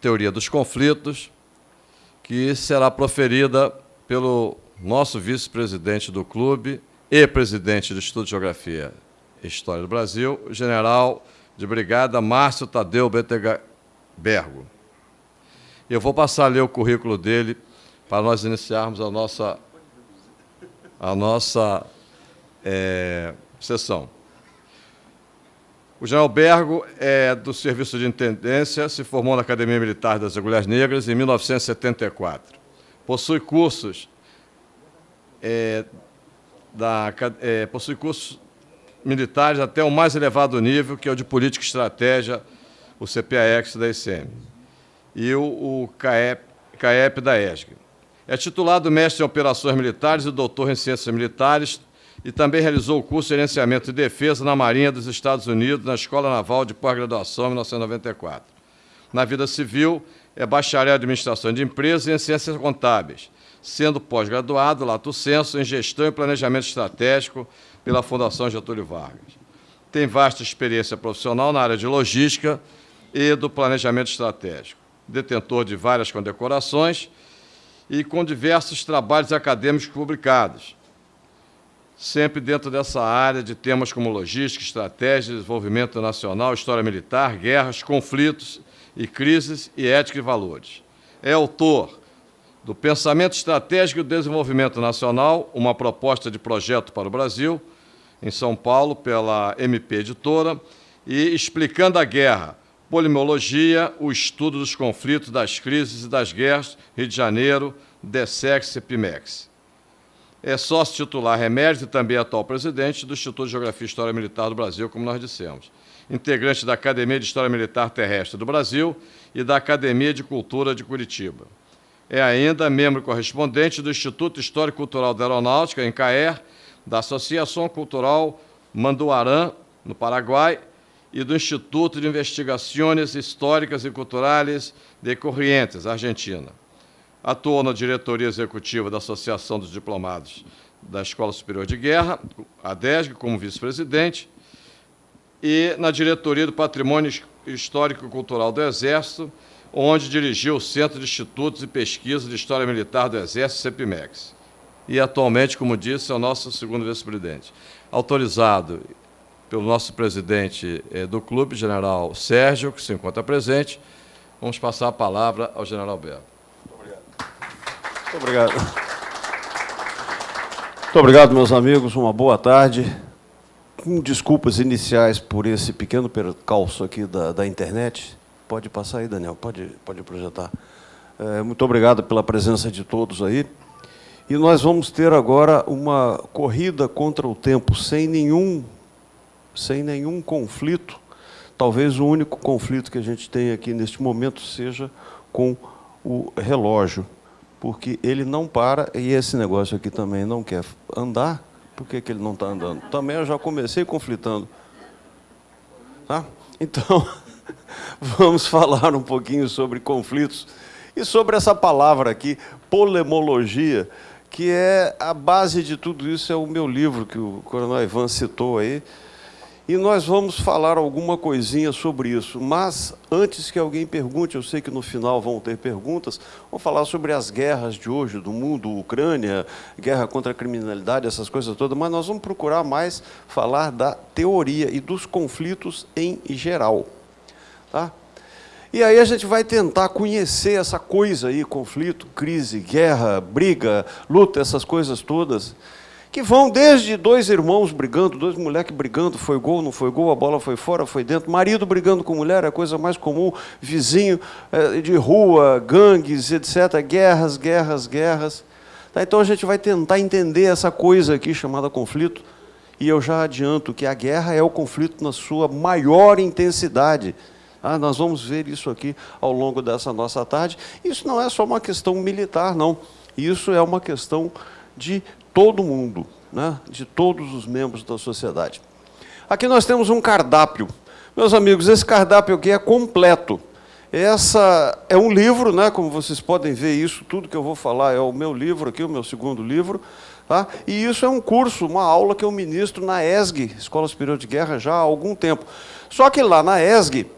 Teoria dos Conflitos, que será proferida pelo nosso vice-presidente do clube e presidente do Instituto de Geografia e História do Brasil, general de brigada Márcio Tadeu Bergo. Eu vou passar a ler o currículo dele para nós iniciarmos a nossa, a nossa é, sessão. O general Bergo é do Serviço de Intendência, se formou na Academia Militar das Agulhas Negras em 1974. Possui cursos, é, da, é, possui cursos militares até o mais elevado nível, que é o de Política e Estratégia, o CPAX da ICM, e o, o CAEP, CAEP da ESG. É titulado mestre em Operações Militares e doutor em Ciências Militares, e também realizou o curso de Gerenciamento e Defesa na Marinha dos Estados Unidos, na Escola Naval de Pós-Graduação, em 1994. Na vida civil, é bacharel em Administração de Empresas e em Ciências Contábeis, sendo pós-graduado, lato senso, em Gestão e Planejamento Estratégico pela Fundação Getúlio Vargas. Tem vasta experiência profissional na área de logística e do planejamento estratégico. Detentor de várias condecorações e com diversos trabalhos acadêmicos publicados, sempre dentro dessa área de temas como logística, estratégia, desenvolvimento nacional, história militar, guerras, conflitos e crises e ética e valores. É autor do Pensamento Estratégico e Desenvolvimento Nacional, uma proposta de projeto para o Brasil, em São Paulo, pela MP Editora, e Explicando a Guerra, Polimologia, o estudo dos conflitos, das crises e das guerras, Rio de Janeiro, DESEX e PIMEX é sócio titular Remédio e também atual presidente do Instituto de Geografia e História Militar do Brasil, como nós dissemos. Integrante da Academia de História Militar Terrestre do Brasil e da Academia de Cultura de Curitiba. É ainda membro correspondente do Instituto Histórico Cultural da Aeronáutica, em Caer, da Associação Cultural Manduarã, no Paraguai, e do Instituto de Investigações Históricas e Culturais de Corrientes, Argentina. Atuou na diretoria executiva da Associação dos Diplomados da Escola Superior de Guerra, a DESG, como vice-presidente, e na diretoria do Patrimônio Histórico e Cultural do Exército, onde dirigiu o Centro de Institutos e Pesquisa de História Militar do Exército, CEPIMEX. E atualmente, como disse, é o nosso segundo vice-presidente. Autorizado pelo nosso presidente eh, do clube, general Sérgio, que se encontra presente, vamos passar a palavra ao general Berto. Muito obrigado. Muito obrigado, meus amigos. Uma boa tarde. Com desculpas iniciais por esse pequeno percalço aqui da, da internet. Pode passar aí, Daniel. Pode, pode projetar. É, muito obrigado pela presença de todos aí. E nós vamos ter agora uma corrida contra o tempo, sem nenhum, sem nenhum conflito. Talvez o único conflito que a gente tem aqui neste momento seja com o relógio porque ele não para, e esse negócio aqui também não quer andar, por que, que ele não está andando? Também eu já comecei conflitando. Tá? Então, vamos falar um pouquinho sobre conflitos e sobre essa palavra aqui, polemologia, que é a base de tudo isso, é o meu livro que o coronel Ivan citou aí, e nós vamos falar alguma coisinha sobre isso. Mas, antes que alguém pergunte, eu sei que no final vão ter perguntas, vamos falar sobre as guerras de hoje do mundo, Ucrânia, guerra contra a criminalidade, essas coisas todas, mas nós vamos procurar mais falar da teoria e dos conflitos em geral. Tá? E aí a gente vai tentar conhecer essa coisa aí, conflito, crise, guerra, briga, luta, essas coisas todas, que vão desde dois irmãos brigando, dois moleques brigando, foi gol, não foi gol, a bola foi fora, foi dentro, marido brigando com mulher, é a coisa mais comum, vizinho é, de rua, gangues, etc., guerras, guerras, guerras. Tá, então a gente vai tentar entender essa coisa aqui chamada conflito, e eu já adianto que a guerra é o conflito na sua maior intensidade. Ah, nós vamos ver isso aqui ao longo dessa nossa tarde. Isso não é só uma questão militar, não. Isso é uma questão de todo mundo, né? de todos os membros da sociedade. Aqui nós temos um cardápio. Meus amigos, esse cardápio aqui é completo. Essa é um livro, né? como vocês podem ver, isso tudo que eu vou falar é o meu livro aqui, o meu segundo livro. Tá? E isso é um curso, uma aula que eu ministro na ESG, Escola Superior de Guerra, já há algum tempo. Só que lá na ESG,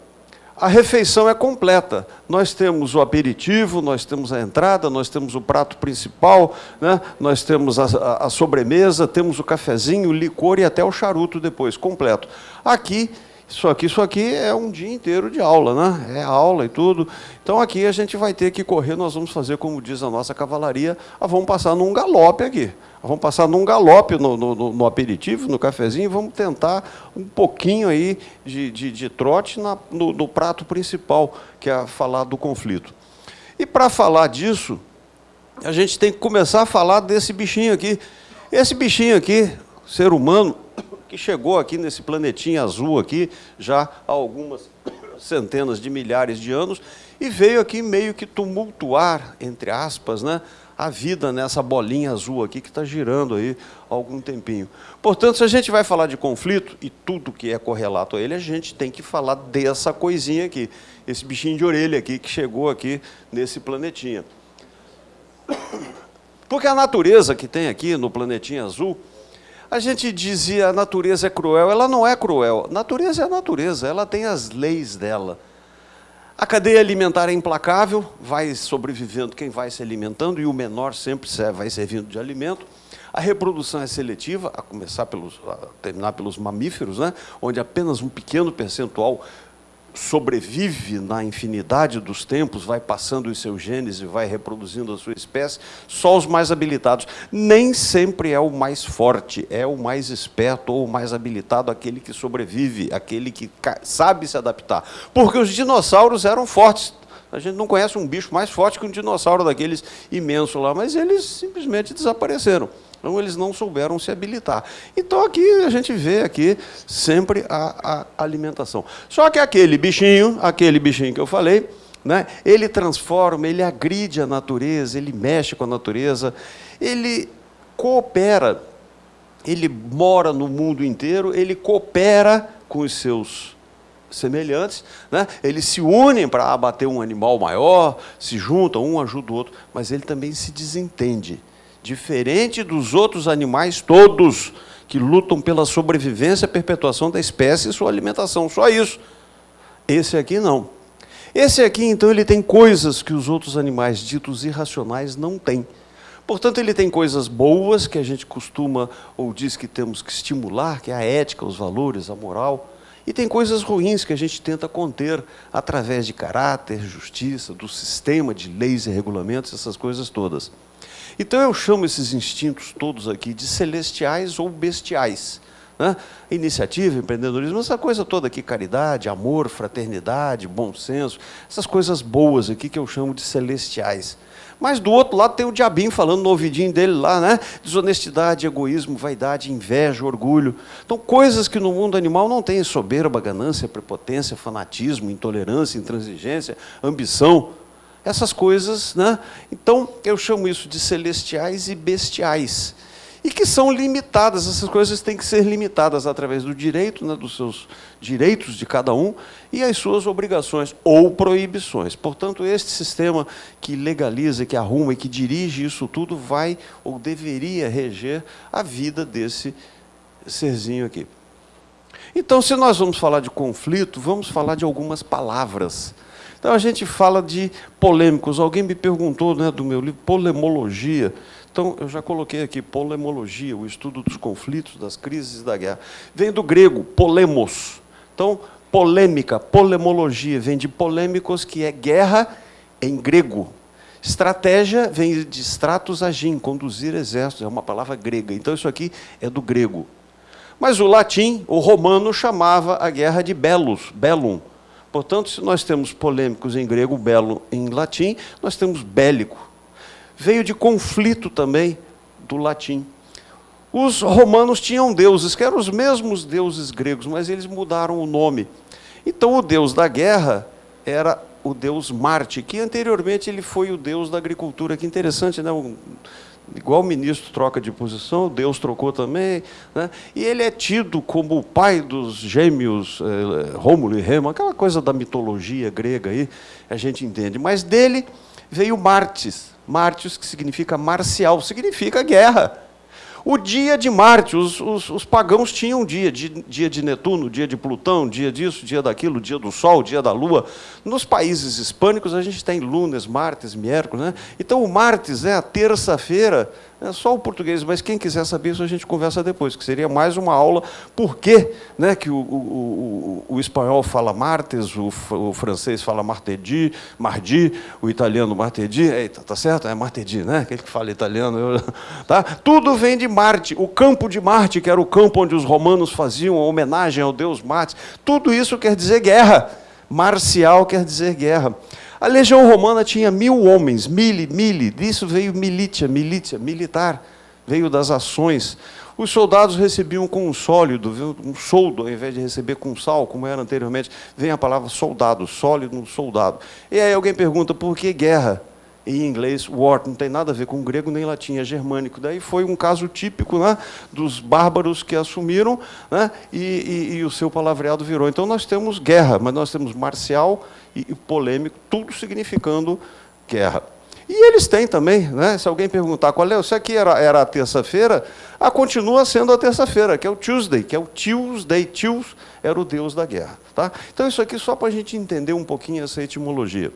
a refeição é completa. Nós temos o aperitivo, nós temos a entrada, nós temos o prato principal, né? nós temos a, a, a sobremesa, temos o cafezinho, o licor e até o charuto depois, completo. Aqui isso aqui, isso aqui é um dia inteiro de aula, né? É aula e tudo. Então aqui a gente vai ter que correr, nós vamos fazer, como diz a nossa cavalaria, ah, vamos passar num galope aqui. Vamos passar num galope no, no, no, aperitivo, no cafezinho, e vamos tentar um pouquinho aí de, de, de trote na, no, no prato principal, que é falar do conflito. E para falar disso, a gente tem que começar a falar desse bichinho aqui. Esse bichinho aqui, ser humano, que chegou aqui nesse planetinho azul aqui, já há algumas centenas de milhares de anos, e veio aqui meio que tumultuar, entre aspas, né, a vida nessa bolinha azul aqui que está girando aí há algum tempinho. Portanto, se a gente vai falar de conflito, e tudo que é correlato a ele, a gente tem que falar dessa coisinha aqui, esse bichinho de orelha aqui que chegou aqui nesse planetinha. Porque a natureza que tem aqui no planetinho azul, a gente dizia a natureza é cruel, ela não é cruel. Natureza é a natureza, ela tem as leis dela. A cadeia alimentar é implacável, vai sobrevivendo quem vai se alimentando, e o menor sempre vai servindo de alimento. A reprodução é seletiva, a começar pelos, a terminar pelos mamíferos, né? onde apenas um pequeno percentual sobrevive na infinidade dos tempos, vai passando os seus genes e vai reproduzindo a sua espécie, só os mais habilitados. Nem sempre é o mais forte, é o mais esperto ou o mais habilitado, aquele que sobrevive, aquele que sabe se adaptar. Porque os dinossauros eram fortes. A gente não conhece um bicho mais forte que um dinossauro daqueles imenso lá, mas eles simplesmente desapareceram. Então, eles não souberam se habilitar. Então, aqui a gente vê aqui sempre a, a alimentação. Só que aquele bichinho, aquele bichinho que eu falei, né, ele transforma, ele agride a natureza, ele mexe com a natureza, ele coopera, ele mora no mundo inteiro, ele coopera com os seus semelhantes, né? eles se unem para abater um animal maior, se juntam, um ajuda o outro, mas ele também se desentende diferente dos outros animais todos que lutam pela sobrevivência e perpetuação da espécie e sua alimentação, só isso. Esse aqui não. Esse aqui, então, ele tem coisas que os outros animais ditos irracionais não têm. Portanto, ele tem coisas boas que a gente costuma ou diz que temos que estimular, que é a ética, os valores, a moral. E tem coisas ruins que a gente tenta conter através de caráter, justiça, do sistema de leis e regulamentos, essas coisas todas. Então eu chamo esses instintos todos aqui de celestiais ou bestiais. Né? Iniciativa, empreendedorismo, essa coisa toda aqui, caridade, amor, fraternidade, bom senso, essas coisas boas aqui que eu chamo de celestiais. Mas do outro lado tem o diabinho falando no ouvidinho dele lá, né? Desonestidade, egoísmo, vaidade, inveja, orgulho. Então, coisas que no mundo animal não tem soberba, ganância, prepotência, fanatismo, intolerância, intransigência, ambição essas coisas, né? Então, eu chamo isso de celestiais e bestiais. E que são limitadas, essas coisas têm que ser limitadas através do direito, né, dos seus direitos de cada um e as suas obrigações ou proibições. Portanto, este sistema que legaliza, que arruma e que dirige isso tudo vai ou deveria reger a vida desse serzinho aqui. Então, se nós vamos falar de conflito, vamos falar de algumas palavras então a gente fala de polêmicos. Alguém me perguntou né, do meu livro, Polemologia. Então eu já coloquei aqui, Polemologia, o estudo dos conflitos, das crises da guerra. Vem do grego, polemos. Então, polêmica, polemologia, vem de polêmicos, que é guerra em grego. Estratégia vem de stratos agim, conduzir exércitos, é uma palavra grega. Então isso aqui é do grego. Mas o latim, o romano, chamava a guerra de belos, bellum, Portanto, se nós temos polêmicos em grego, belo em latim, nós temos bélico. Veio de conflito também do latim. Os romanos tinham deuses, que eram os mesmos deuses gregos, mas eles mudaram o nome. Então, o deus da guerra era o deus Marte, que anteriormente ele foi o deus da agricultura. Que interessante, né? Igual o ministro troca de posição, Deus trocou também, né? e ele é tido como o pai dos gêmeos eh, Rômulo e Remo, aquela coisa da mitologia grega aí, a gente entende. Mas dele veio Martes, Martes que significa marcial, significa guerra. O dia de Marte, os, os, os pagãos tinham dia, dia, dia de Netuno, dia de Plutão, dia disso, dia daquilo, dia do Sol, dia da Lua. Nos países hispânicos a gente tem lunes, martes, miércoles. Né? Então o martes é a terça-feira é só o português, mas quem quiser saber isso a gente conversa depois, que seria mais uma aula por que, né, que o, o, o, o espanhol fala martes, o, o, francês fala martedi, mardi, o italiano martedi, eita, tá certo? É martedi, né? Aquele que fala italiano. Eu, tá? Tudo vem de Marte, o campo de Marte, que era o campo onde os romanos faziam homenagem ao deus Marte. Tudo isso quer dizer guerra. Marcial quer dizer guerra. A legião romana tinha mil homens, mili, mili, disso veio militia, milícia, militar, veio das ações. Os soldados recebiam com um sólido, um soldo, ao invés de receber com sal, como era anteriormente, vem a palavra soldado, sólido, soldado. E aí alguém pergunta, por que guerra? Em inglês, war, não tem nada a ver com grego nem latim, é germânico. Daí foi um caso típico né, dos bárbaros que assumiram né, e, e, e, o seu palavreado virou. Então nós temos guerra, mas nós temos marcial e, e polêmico, tudo significando guerra. E eles têm também, né? se alguém perguntar qual é, se aqui era, era a terça-feira, ah, continua sendo a terça-feira, que é o Tuesday, que é o Tuesday, Tues era o deus da guerra. Tá? Então isso aqui só para a gente entender um pouquinho essa etimologia.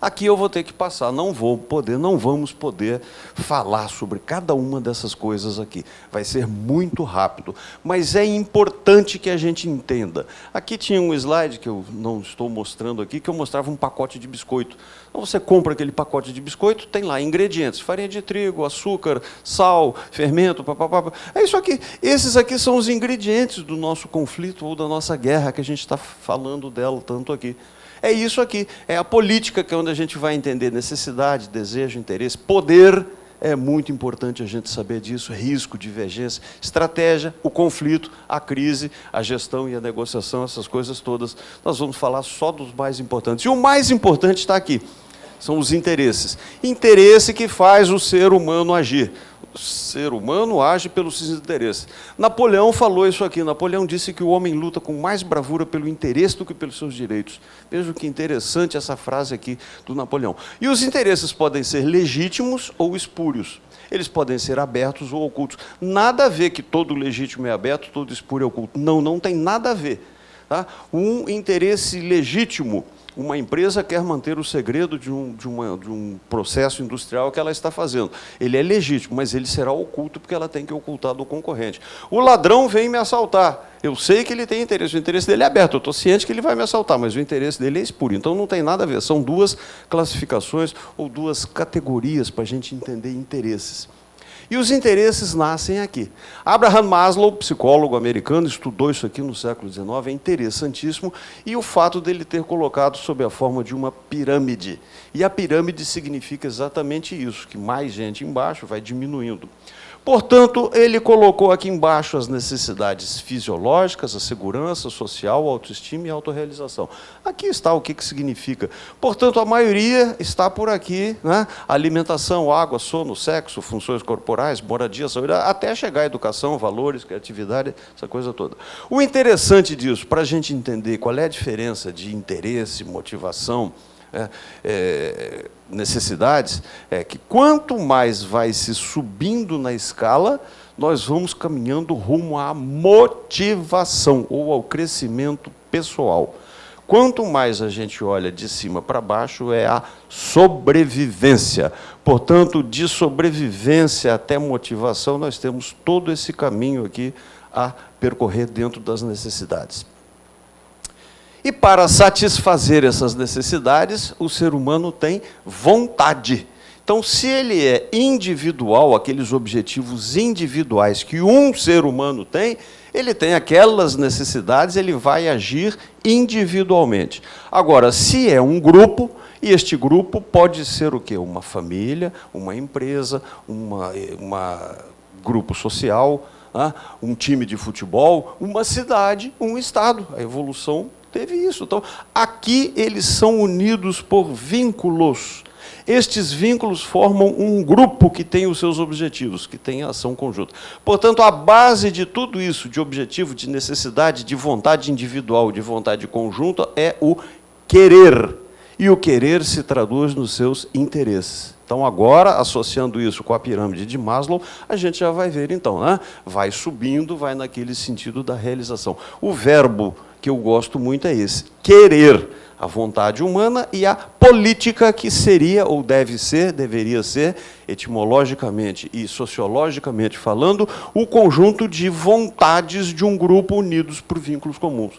Aqui eu vou ter que passar, não vou poder, não vamos poder falar sobre cada uma dessas coisas aqui. Vai ser muito rápido, mas é importante que a gente entenda. Aqui tinha um slide que eu não estou mostrando aqui, que eu mostrava um pacote de biscoito. Então você compra aquele pacote de biscoito, tem lá ingredientes, farinha de trigo, açúcar, sal, fermento, papapá. É isso aqui. Esses aqui são os ingredientes do nosso conflito ou da nossa guerra que a gente está falando dela tanto aqui. É isso aqui, é a política que é onde a gente vai entender necessidade, desejo, interesse, poder, é muito importante a gente saber disso, risco, divergência, estratégia, o conflito, a crise, a gestão e a negociação, essas coisas todas. Nós vamos falar só dos mais importantes. E o mais importante está aqui, são os interesses. Interesse que faz o ser humano agir ser humano age pelos seus interesses. Napoleão falou isso aqui. Napoleão disse que o homem luta com mais bravura pelo interesse do que pelos seus direitos. Veja que interessante essa frase aqui do Napoleão. E os interesses podem ser legítimos ou espúrios. Eles podem ser abertos ou ocultos. Nada a ver que todo legítimo é aberto, todo espúrio é oculto. Não, não tem nada a ver. Tá? Um interesse legítimo uma empresa quer manter o segredo de um, de, uma, de um processo industrial que ela está fazendo. Ele é legítimo, mas ele será oculto porque ela tem que ocultar do concorrente. O ladrão vem me assaltar. Eu sei que ele tem interesse, o interesse dele é aberto, eu estou ciente que ele vai me assaltar, mas o interesse dele é espúrio. Então não tem nada a ver, são duas classificações ou duas categorias para a gente entender interesses. E os interesses nascem aqui. Abraham Maslow, psicólogo americano, estudou isso aqui no século XIX, é interessantíssimo, e o fato dele ter colocado sob a forma de uma pirâmide. E a pirâmide significa exatamente isso, que mais gente embaixo vai diminuindo. Portanto, ele colocou aqui embaixo as necessidades fisiológicas, a segurança social, a autoestima e a autorrealização. Aqui está o que, que significa. Portanto, a maioria está por aqui, né? alimentação, água, sono, sexo, funções corporais, moradia, saúde, até chegar à educação, valores, criatividade, essa coisa toda. O interessante disso, para a gente entender qual é a diferença de interesse, motivação, é, é, necessidades, é que quanto mais vai se subindo na escala, nós vamos caminhando rumo à motivação ou ao crescimento pessoal. Quanto mais a gente olha de cima para baixo, é a sobrevivência. Portanto, de sobrevivência até motivação, nós temos todo esse caminho aqui a percorrer dentro das necessidades. E para satisfazer essas necessidades, o ser humano tem vontade. Então, se ele é individual, aqueles objetivos individuais que um ser humano tem, ele tem aquelas necessidades, ele vai agir individualmente. Agora, se é um grupo, e este grupo pode ser o quê? Uma família, uma empresa, uma, uma grupo social, um time de futebol, uma cidade, um estado. A evolução teve isso. Então, aqui eles são unidos por vínculos. Estes vínculos formam um grupo que tem os seus objetivos, que tem ação conjunta. Portanto, a base de tudo isso, de objetivo, de necessidade, de vontade individual, de vontade conjunta, é o querer. E o querer se traduz nos seus interesses. Então, agora, associando isso com a pirâmide de Maslow, a gente já vai ver, então, né? vai subindo, vai naquele sentido da realização. O verbo que eu gosto muito é esse, querer a vontade humana e a política que seria ou deve ser, deveria ser, etimologicamente e sociologicamente falando, o conjunto de vontades de um grupo unidos por vínculos comuns.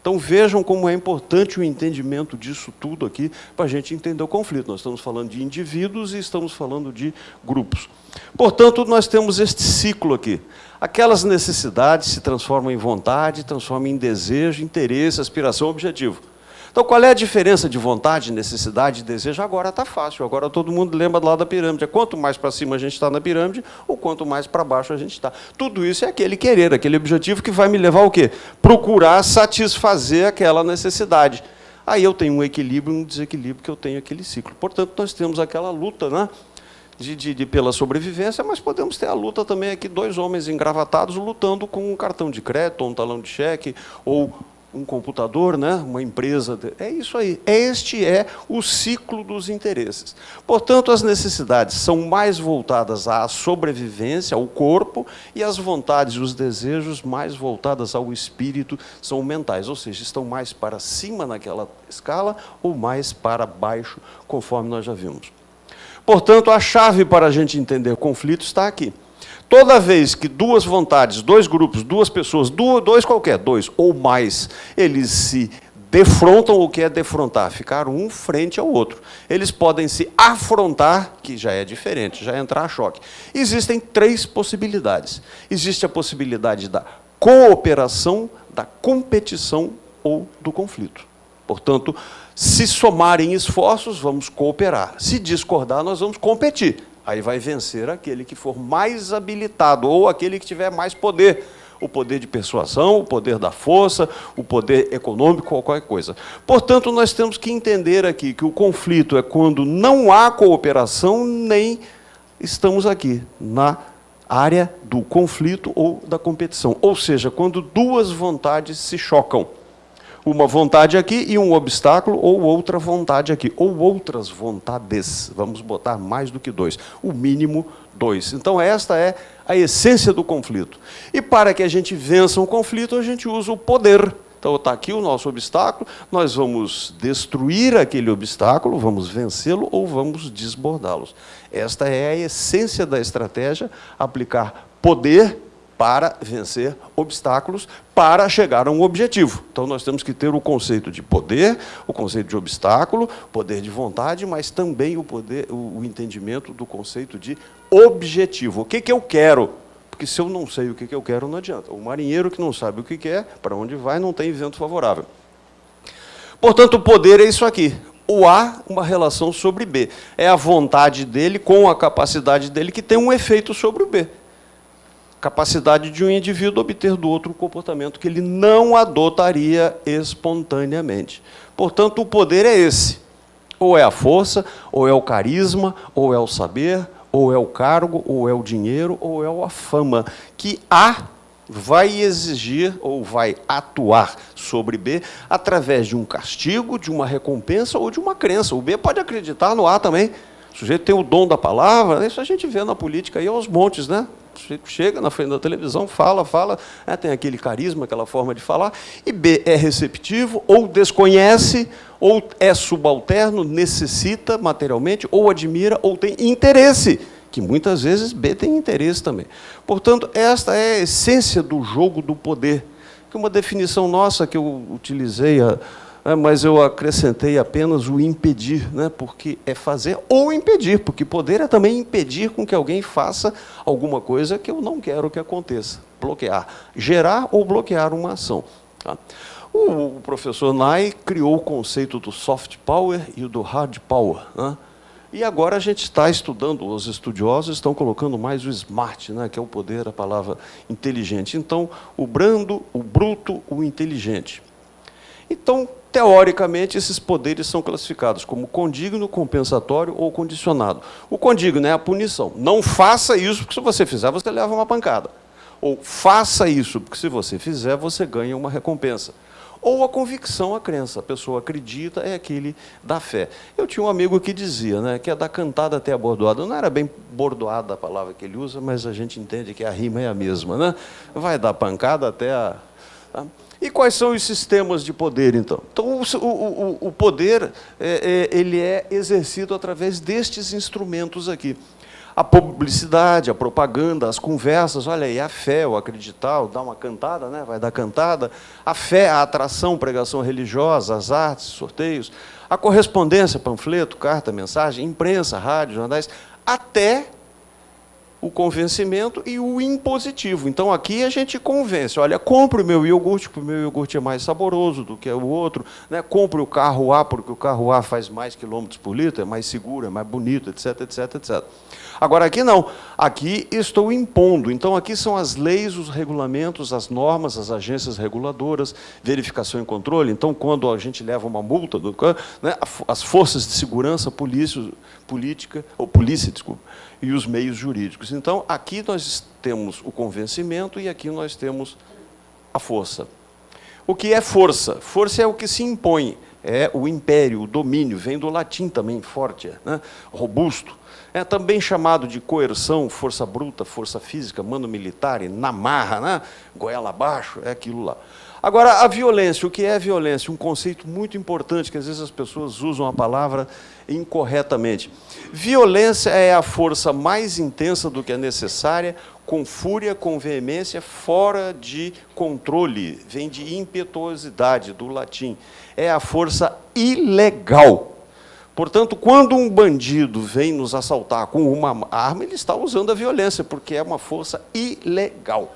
Então vejam como é importante o entendimento disso tudo aqui para a gente entender o conflito. Nós estamos falando de indivíduos e estamos falando de grupos. Portanto, nós temos este ciclo aqui. Aquelas necessidades se transformam em vontade, transformam em desejo, interesse, aspiração, objetivo. Então, qual é a diferença de vontade, necessidade e desejo? Agora está fácil, agora todo mundo lembra do lado da pirâmide. Quanto mais para cima a gente está na pirâmide, ou quanto mais para baixo a gente está. Tudo isso é aquele querer, aquele objetivo que vai me levar ao quê? Procurar satisfazer aquela necessidade. Aí eu tenho um equilíbrio e um desequilíbrio que eu tenho aquele ciclo. Portanto, nós temos aquela luta, né? De, de, de, pela sobrevivência, mas podemos ter a luta também aqui, dois homens engravatados lutando com um cartão de crédito, ou um talão de cheque, ou um computador, né? uma empresa. É isso aí. Este é o ciclo dos interesses. Portanto, as necessidades são mais voltadas à sobrevivência, ao corpo, e as vontades e os desejos mais voltadas ao espírito são mentais, ou seja, estão mais para cima naquela escala ou mais para baixo, conforme nós já vimos. Portanto, a chave para a gente entender conflito está aqui. Toda vez que duas vontades, dois grupos, duas pessoas, dois qualquer, dois ou mais, eles se defrontam, o que é defrontar? Ficar um frente ao outro. Eles podem se afrontar, que já é diferente, já é entrar a choque. Existem três possibilidades. Existe a possibilidade da cooperação, da competição ou do conflito. Portanto, se somarem esforços, vamos cooperar. Se discordar, nós vamos competir. Aí vai vencer aquele que for mais habilitado, ou aquele que tiver mais poder. O poder de persuasão, o poder da força, o poder econômico, qualquer coisa. Portanto, nós temos que entender aqui que o conflito é quando não há cooperação, nem estamos aqui na área do conflito ou da competição. Ou seja, quando duas vontades se chocam uma vontade aqui e um obstáculo, ou outra vontade aqui, ou outras vontades. Vamos botar mais do que dois, o mínimo dois. Então, esta é a essência do conflito. E para que a gente vença um conflito, a gente usa o poder. Então, está aqui o nosso obstáculo, nós vamos destruir aquele obstáculo, vamos vencê-lo ou vamos desbordá-los. Esta é a essência da estratégia, aplicar poder para vencer obstáculos, para chegar a um objetivo. Então, nós temos que ter o conceito de poder, o conceito de obstáculo, poder de vontade, mas também o, poder, o, entendimento do conceito de objetivo. O que, que eu quero? Porque se eu não sei o que, que eu quero, não adianta. O marinheiro que não sabe o que quer, para onde vai, não tem vento favorável. Portanto, o poder é isso aqui. O A, uma relação sobre B. É a vontade dele com a capacidade dele que tem um efeito sobre o B capacidade de um indivíduo obter do outro um comportamento que ele não adotaria espontaneamente. Portanto, o poder é esse. Ou é a força, ou é o carisma, ou é o saber, ou é o cargo, ou é o dinheiro, ou é a fama, que A vai exigir ou vai atuar sobre B através de um castigo, de uma recompensa ou de uma crença. O B pode acreditar no A também. O sujeito tem o dom da palavra, isso a gente vê na política aí aos montes, né? Chega na frente da televisão, fala, fala, né, tem aquele carisma, aquela forma de falar, e B, é receptivo, ou desconhece, ou é subalterno, necessita materialmente, ou admira, ou tem interesse, que muitas vezes B tem interesse também. Portanto, esta é a essência do jogo do poder, que é uma definição nossa que eu utilizei é, mas eu acrescentei apenas o impedir, né, porque é fazer ou impedir, porque poder é também impedir com que alguém faça alguma coisa que eu não quero que aconteça. Bloquear, gerar ou bloquear uma ação. Tá? O, professor Nai criou o conceito do soft power e do hard power. Né? E agora a gente está estudando, os estudiosos estão colocando mais o smart, né, que é o poder, a palavra inteligente. Então, o brando, o bruto, o inteligente. Então, teoricamente, esses poderes são classificados como condigno, compensatório ou condicionado. O condigno é a punição. Não faça isso, porque se você fizer, você leva uma pancada. Ou faça isso, porque se você fizer, você ganha uma recompensa. Ou a convicção, a crença. A pessoa acredita, é aquele da fé. Eu tinha um amigo que dizia né, que é da cantada até a bordoada. Não era bem bordoada a palavra que ele usa, mas a gente entende que a rima é a mesma. Né? Vai da pancada até a. Tá? E quais são os sistemas de poder, então? Então, o, o, o poder é, é, ele é exercido através destes instrumentos aqui a publicidade, a propaganda, as conversas, olha aí, a fé, o acreditar, o dar uma cantada, né? vai dar cantada, a fé, a atração, pregação religiosa, as artes, sorteios, a correspondência, panfleto, carta, mensagem, imprensa, rádio, jornais, até o convencimento e o impositivo. Então, aqui a gente convence. Olha, compre o meu iogurte, porque o meu iogurte é mais saboroso do que o outro. Né? Compre o carro A, porque o carro A faz mais quilômetros por litro, é mais seguro, é mais bonito, etc, etc, etc. Agora, aqui não. Aqui estou impondo. Então, aqui são as leis, os regulamentos, as normas, as agências reguladoras, verificação e controle. Então, quando a gente leva uma multa, do, né, as forças de segurança, polícia, política, ou polícia, desculpa, e os meios jurídicos. Então, aqui nós temos o convencimento e aqui nós temos a força. O que é força? Força é o que se impõe, é o império, o domínio, vem do latim também, forte, né? robusto. É também chamado de coerção, força bruta, força física, mano militar, na marra, né? goela abaixo, é aquilo lá. Agora, a violência, o que é violência? Um conceito muito importante, que às vezes as pessoas usam a palavra incorretamente. Violência é a força mais intensa do que é necessária, com fúria, com veemência, fora de controle, vem de impetuosidade, do latim. É a força ilegal. Portanto, quando um bandido vem nos assaltar com uma arma, ele está usando a violência, porque é uma força ilegal.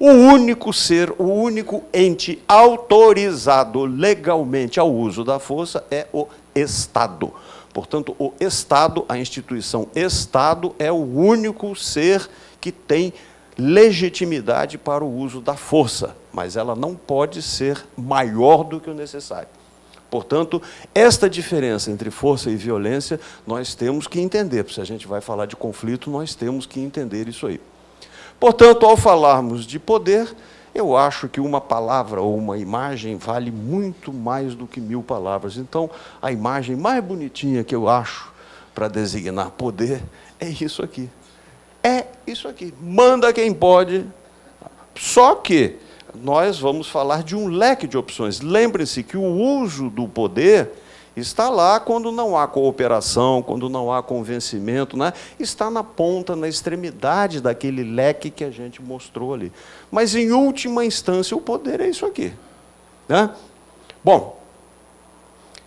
O único ser, o único ente autorizado legalmente ao uso da força é o Estado. Portanto, o Estado, a instituição Estado, é o único ser que tem legitimidade para o uso da força, mas ela não pode ser maior do que o necessário. Portanto, esta diferença entre força e violência nós temos que entender. Se a gente vai falar de conflito, nós temos que entender isso aí. Portanto, ao falarmos de poder, eu acho que uma palavra ou uma imagem vale muito mais do que mil palavras. Então, a imagem mais bonitinha que eu acho para designar poder é isso aqui. É isso aqui. Manda quem pode. Só que nós vamos falar de um leque de opções. Lembre-se que o uso do poder Está lá quando não há cooperação, quando não há convencimento, né? está na ponta, na extremidade daquele leque que a gente mostrou ali. Mas, em última instância, o poder é isso aqui. Né? Bom,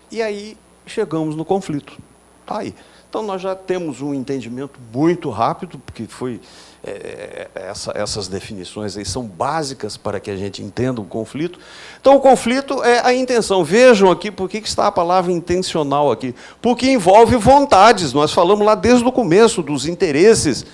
e aí chegamos no conflito. Está aí. Então, nós já temos um entendimento muito rápido, porque foi é, é, essa, essas definições aí são básicas para que a gente entenda o conflito. Então, o conflito é a intenção. Vejam aqui por que está a palavra intencional aqui. Porque envolve vontades. Nós falamos lá desde o começo dos interesses.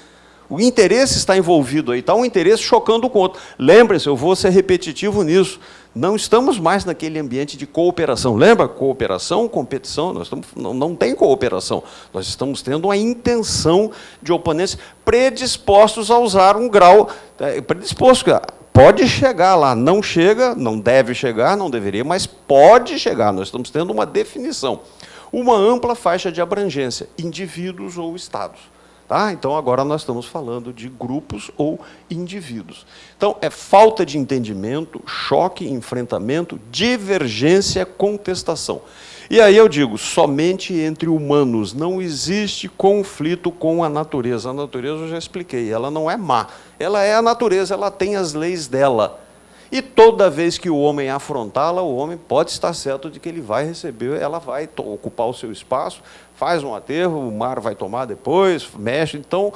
O interesse está envolvido aí, está um interesse chocando o outro. Lembrem-se, eu vou ser repetitivo nisso. Não estamos mais naquele ambiente de cooperação. Lembra? Cooperação, competição, nós estamos, não, não tem cooperação. Nós estamos tendo a intenção de oponentes predispostos a usar um grau. É, predisposto, pode chegar lá. Não chega, não deve chegar, não deveria, mas pode chegar. Nós estamos tendo uma definição. Uma ampla faixa de abrangência, indivíduos ou estados. Tá? Então, agora nós estamos falando de grupos ou indivíduos. Então, é falta de entendimento, choque, enfrentamento, divergência, contestação. E aí eu digo, somente entre humanos não existe conflito com a natureza. A natureza eu já expliquei, ela não é má. Ela é a natureza, ela tem as leis dela. E toda vez que o homem afrontá-la, o homem pode estar certo de que ele vai receber, ela vai ocupar o seu espaço, faz um aterro, o mar vai tomar depois, mexe. Então,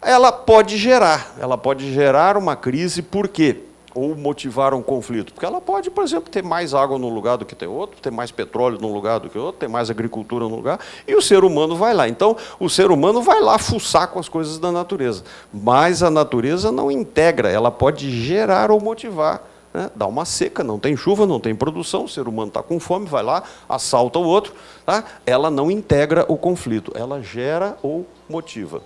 ela pode gerar, ela pode gerar uma crise, por quê? Ou motivar um conflito. Porque ela pode, por exemplo, ter mais água num lugar do que tem outro, ter mais petróleo num lugar do que outro, ter mais agricultura num lugar, e o ser humano vai lá. Então, o ser humano vai lá fuçar com as coisas da natureza. Mas a natureza não integra, ela pode gerar ou motivar né? dá uma seca, não tem chuva, não tem produção, o ser humano está com fome, vai lá, assalta o outro, tá? ela não integra o conflito, ela gera ou motiva.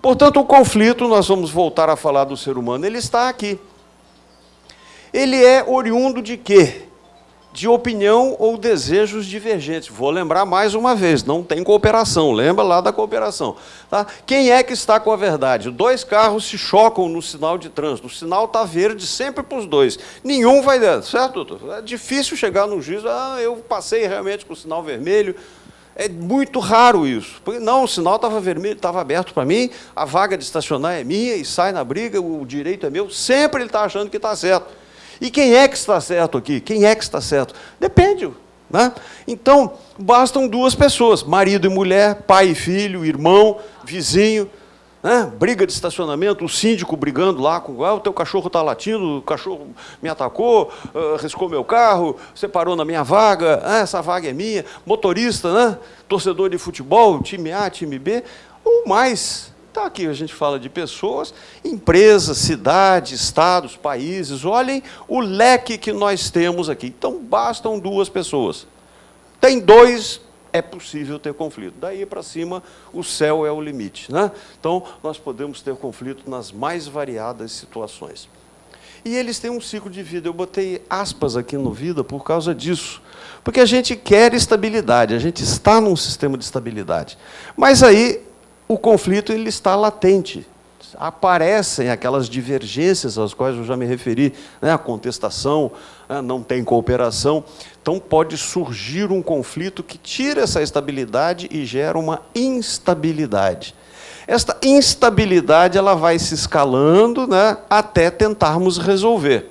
Portanto, o conflito, nós vamos voltar a falar do ser humano, ele está aqui. Ele é oriundo de quê? De opinião ou desejos divergentes. Vou lembrar mais uma vez, não tem cooperação, lembra lá da cooperação. Tá? Quem é que está com a verdade? Dois carros se chocam no sinal de trânsito, o sinal está verde sempre para os dois. Nenhum vai dar, certo, doutor? É difícil chegar no juízo, ah, eu passei realmente com o sinal vermelho, é muito raro isso. Porque, não, o sinal estava vermelho, estava aberto para mim, a vaga de estacionar é minha e sai na briga, o direito é meu. Sempre ele está achando que está certo. E quem é que está certo aqui? Quem é que está certo? Depende. Né? Então, bastam duas pessoas, marido e mulher, pai e filho, irmão, vizinho, né? briga de estacionamento, o síndico brigando lá com ah, o teu cachorro está latindo, o cachorro me atacou, uh, riscou meu carro, você parou na minha vaga, ah, essa vaga é minha, motorista, né? torcedor de futebol, time A, time B, ou mais. Então, aqui a gente fala de pessoas, empresas, cidades, estados, países. Olhem o leque que nós temos aqui. Então, bastam duas pessoas. Tem dois, é possível ter conflito. Daí para cima, o céu é o limite. Né? Então, nós podemos ter conflito nas mais variadas situações. E eles têm um ciclo de vida. Eu botei aspas aqui no vida por causa disso. Porque a gente quer estabilidade, a gente está num sistema de estabilidade. Mas aí o conflito ele está latente. Aparecem aquelas divergências às quais eu já me referi, né? a contestação, né? não tem cooperação. Então, pode surgir um conflito que tira essa estabilidade e gera uma instabilidade. Esta instabilidade ela vai se escalando né? até tentarmos resolver.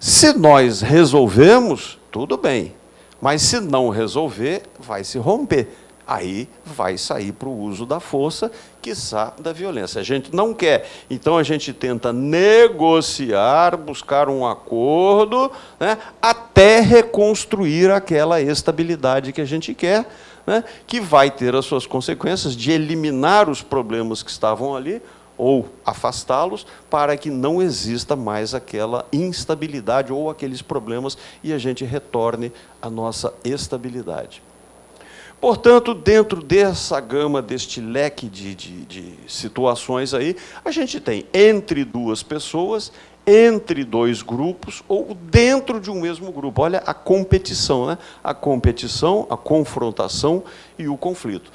Se nós resolvemos, tudo bem. Mas se não resolver, vai se romper aí vai sair para o uso da força, quiçá da violência. A gente não quer. Então, a gente tenta negociar, buscar um acordo, né, até reconstruir aquela estabilidade que a gente quer, né, que vai ter as suas consequências de eliminar os problemas que estavam ali, ou afastá-los para que não exista mais aquela instabilidade ou aqueles problemas e a gente retorne à nossa estabilidade. Portanto, dentro dessa gama, deste leque de, de, de, situações aí, a gente tem entre duas pessoas, entre dois grupos ou dentro de um mesmo grupo. Olha a competição, né? a competição, a confrontação e o conflito,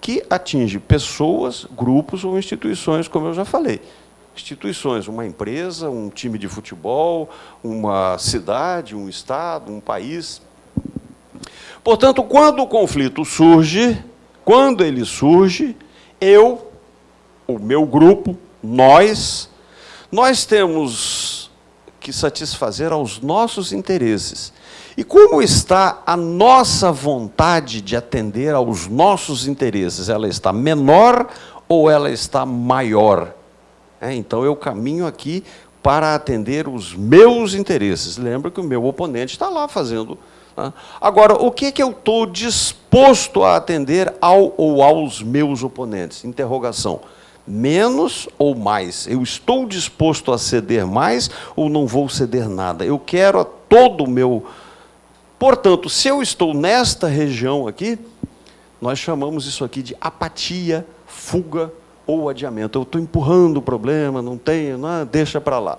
que atinge pessoas, grupos ou instituições, como eu já falei. Instituições, uma empresa, um time de futebol, uma cidade, um estado, um país, Portanto, quando o conflito surge, quando ele surge, eu, o meu grupo, nós, nós temos que satisfazer aos nossos interesses. E como está a nossa vontade de atender aos nossos interesses? Ela está menor ou ela está maior? É, então eu caminho aqui para atender os meus interesses. Lembra que o meu oponente está lá fazendo Agora, o que, que eu estou disposto a atender ao ou aos meus oponentes? Interrogação. Menos ou mais? Eu estou disposto a ceder mais ou não vou ceder nada? Eu quero a todo o meu... Portanto, se eu estou nesta região aqui, nós chamamos isso aqui de apatia, fuga ou adiamento. Eu estou empurrando o problema, não tenho, não, deixa para lá.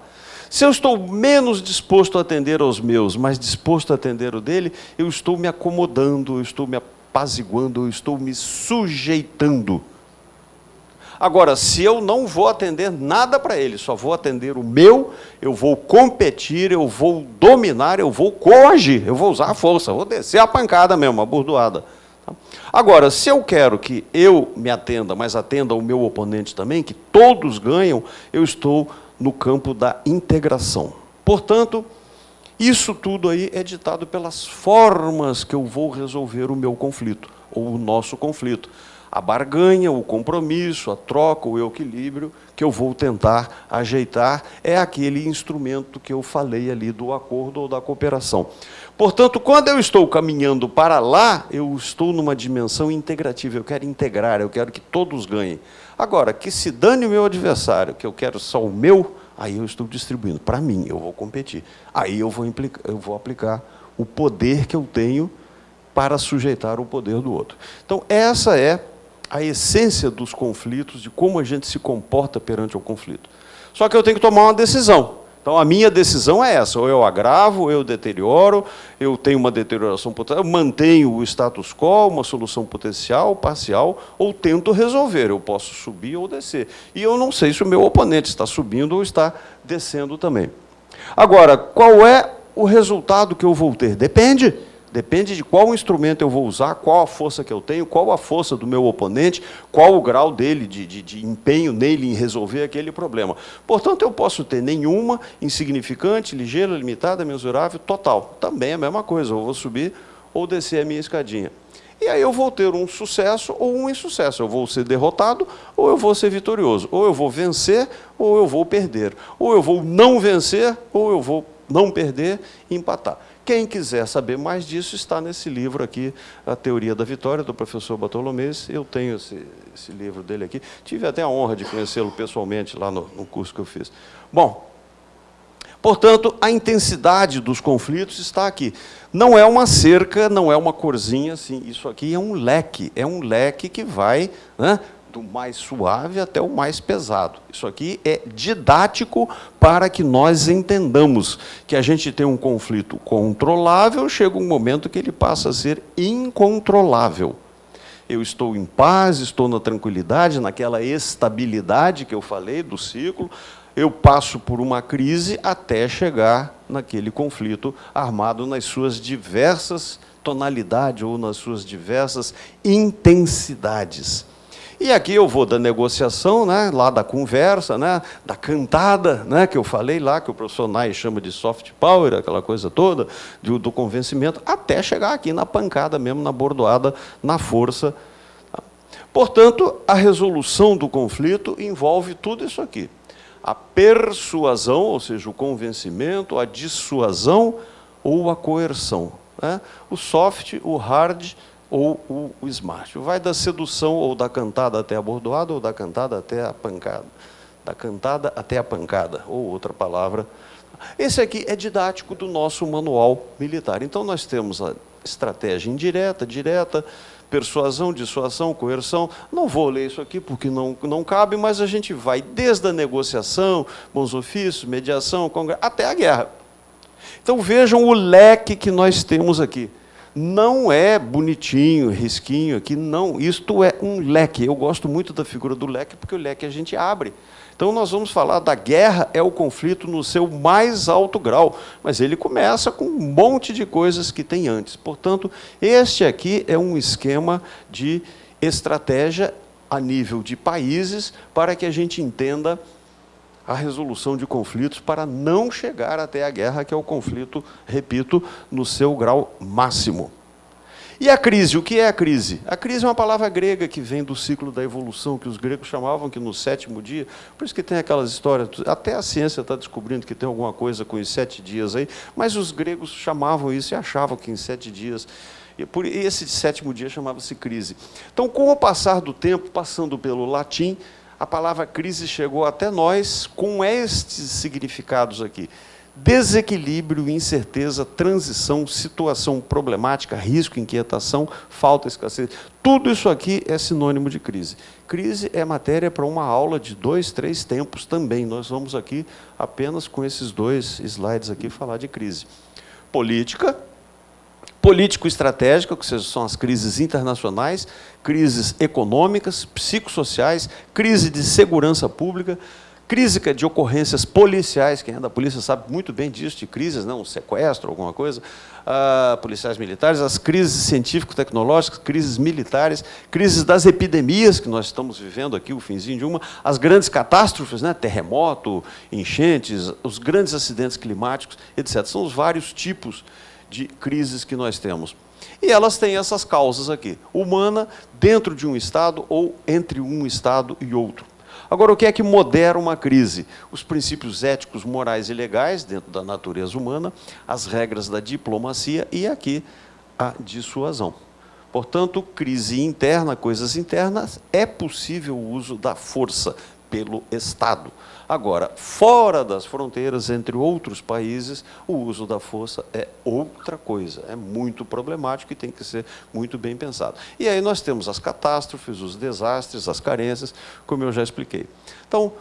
Se eu estou menos disposto a atender aos meus, mas disposto a atender o dele, eu estou me acomodando, eu estou me apaziguando, eu estou me sujeitando. Agora, se eu não vou atender nada para ele, só vou atender o meu, eu vou competir, eu vou dominar, eu vou coagir, eu vou usar a força, vou descer a pancada mesmo, a burdoada. Tá? Agora, se eu quero que eu me atenda, mas atenda o meu oponente também, que todos ganham, eu estou no campo da integração. Portanto, isso tudo aí é ditado pelas formas que eu vou resolver o meu conflito, ou o nosso conflito. A barganha, o compromisso, a troca, o equilíbrio que eu vou tentar ajeitar é aquele instrumento que eu falei ali do acordo ou da cooperação. Portanto, quando eu estou caminhando para lá, eu estou numa dimensão integrativa, eu quero integrar, eu quero que todos ganhem. Agora, que se dane o meu adversário, que eu quero só o meu, aí eu estou distribuindo. Para mim, eu vou competir. Aí eu vou, eu vou aplicar o poder que eu tenho para sujeitar o poder do outro. Então, essa é a essência dos conflitos, de como a gente se comporta perante o conflito. Só que eu tenho que tomar uma decisão. Então, a minha decisão é essa: ou eu agravo, ou eu deterioro, eu tenho uma deterioração potencial, eu mantenho o status quo, uma solução potencial, parcial, ou tento resolver. Eu posso subir ou descer. E eu não sei se o meu oponente está subindo ou está descendo também. Agora, qual é o resultado que eu vou ter? Depende. Depende de qual instrumento eu vou usar, qual a força que eu tenho, qual a força do meu oponente, qual o grau dele de, de, de, empenho nele em resolver aquele problema. Portanto, eu posso ter nenhuma, insignificante, ligeira, limitada, mensurável, total. Também é a mesma coisa, eu vou subir ou descer a minha escadinha. E aí eu vou ter um sucesso ou um insucesso. Eu vou ser derrotado ou eu vou ser vitorioso. Ou eu vou vencer ou eu vou perder. Ou eu vou não vencer ou eu vou não perder e empatar. Quem quiser saber mais disso está nesse livro aqui, A Teoria da Vitória, do professor Bartolomês. Eu tenho esse, esse livro dele aqui. Tive até a honra de conhecê-lo pessoalmente lá no, no curso que eu fiz. Bom, Portanto, a intensidade dos conflitos está aqui. Não é uma cerca, não é uma corzinha, assim, isso aqui é um leque, é um leque que vai né, do mais suave até o mais pesado. Isso aqui é didático para que nós entendamos que a gente tem um conflito controlável, chega um momento que ele passa a ser incontrolável. Eu estou em paz, estou na tranquilidade, naquela estabilidade que eu falei do ciclo, eu passo por uma crise até chegar naquele conflito armado nas suas diversas tonalidades ou nas suas diversas intensidades. E aqui eu vou da negociação, né, lá da conversa, né, da cantada, né, que eu falei lá, que o professor Nai chama de soft power, aquela coisa toda, do, do convencimento, até chegar aqui na pancada mesmo, na bordoada, na força. Portanto, a resolução do conflito envolve tudo isso aqui. A persuasão, ou seja, o convencimento, a dissuasão ou a coerção. Né? O soft, o hard, ou o, o smart. Vai da sedução ou da cantada até a bordoada, ou da cantada até a pancada. Da cantada até a pancada, ou outra palavra. Esse aqui é didático do nosso manual militar. Então, nós temos a estratégia indireta, direta, persuasão, dissuasão, coerção. Não vou ler isso aqui porque não, não cabe, mas a gente vai desde a negociação, bons ofícios, mediação, até a guerra. Então vejam o leque que nós temos aqui não é bonitinho, risquinho aqui, não. Isto é um leque. Eu gosto muito da figura do leque, porque o leque a gente abre. Então, nós vamos falar da guerra, é o conflito no seu mais alto grau, mas ele começa com um monte de coisas que tem antes. Portanto, este aqui é um esquema de estratégia a nível de países para que a gente entenda a resolução de conflitos para não chegar até a guerra, que é o conflito, repito, no seu grau máximo. E a crise, o que é a crise? A crise é uma palavra grega que vem do ciclo da evolução, que os gregos chamavam que no sétimo dia, por isso que tem aquelas histórias, até a ciência está descobrindo que tem alguma coisa com os sete dias aí, mas os gregos chamavam isso e achavam que em sete dias por esse sétimo dia chamava-se crise. Então, com o passar do tempo, passando pelo latim, a palavra crise chegou até nós com estes significados aqui. Desequilíbrio, incerteza, transição, situação problemática, risco, inquietação, falta, escassez. Tudo isso aqui é sinônimo de crise. Crise é matéria para uma aula de dois, três tempos também. Nós vamos aqui, apenas com esses dois slides aqui, falar de crise. Política, político-estratégica, que são as crises internacionais, crises econômicas, psicossociais, crise de segurança pública, crise de ocorrências policiais, quem é da polícia sabe muito bem disso, de crises, não, um sequestro, alguma coisa, uh, policiais militares, as crises científico-tecnológicas, crises militares, crises das epidemias que nós estamos vivendo aqui, o finzinho de uma, as grandes catástrofes, né, terremoto, enchentes, os grandes acidentes climáticos, etc. São os vários tipos de crises que nós temos. E elas têm essas causas aqui, humana, dentro de um Estado ou entre um Estado e outro. Agora, o que é que modera uma crise? Os princípios éticos, morais e legais, dentro da natureza humana, as regras da diplomacia e aqui a dissuasão. Portanto, crise interna, coisas internas, é possível o uso da força, pelo Estado. Agora, fora das fronteiras, entre outros países, o uso da força é outra coisa, é muito problemático e tem que ser muito bem pensado. E aí nós temos as catástrofes, os desastres, as carências, como eu já expliquei. Então,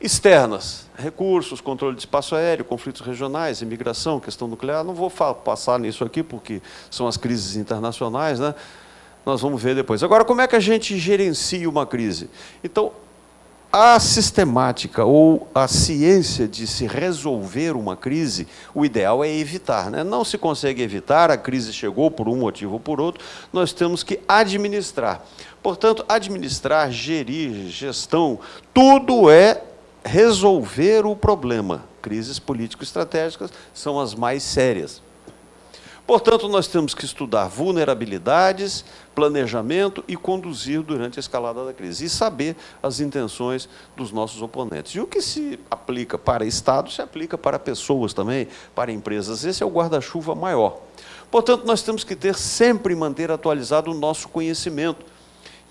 externas, recursos, controle de espaço aéreo, conflitos regionais, imigração, questão nuclear, não vou passar nisso aqui porque são as crises internacionais, né? nós vamos ver depois. Agora, como é que a gente gerencia uma crise? Então, a sistemática ou a ciência de se resolver uma crise, o ideal é evitar. Né? Não se consegue evitar, a crise chegou por um motivo ou por outro, nós temos que administrar. Portanto, administrar, gerir, gestão, tudo é resolver o problema. Crises político-estratégicas são as mais sérias. Portanto, nós temos que estudar vulnerabilidades, planejamento e conduzir durante a escalada da crise. E saber as intenções dos nossos oponentes. E o que se aplica para Estado, se aplica para pessoas também, para empresas. Esse é o guarda-chuva maior. Portanto, nós temos que ter sempre manter atualizado o nosso conhecimento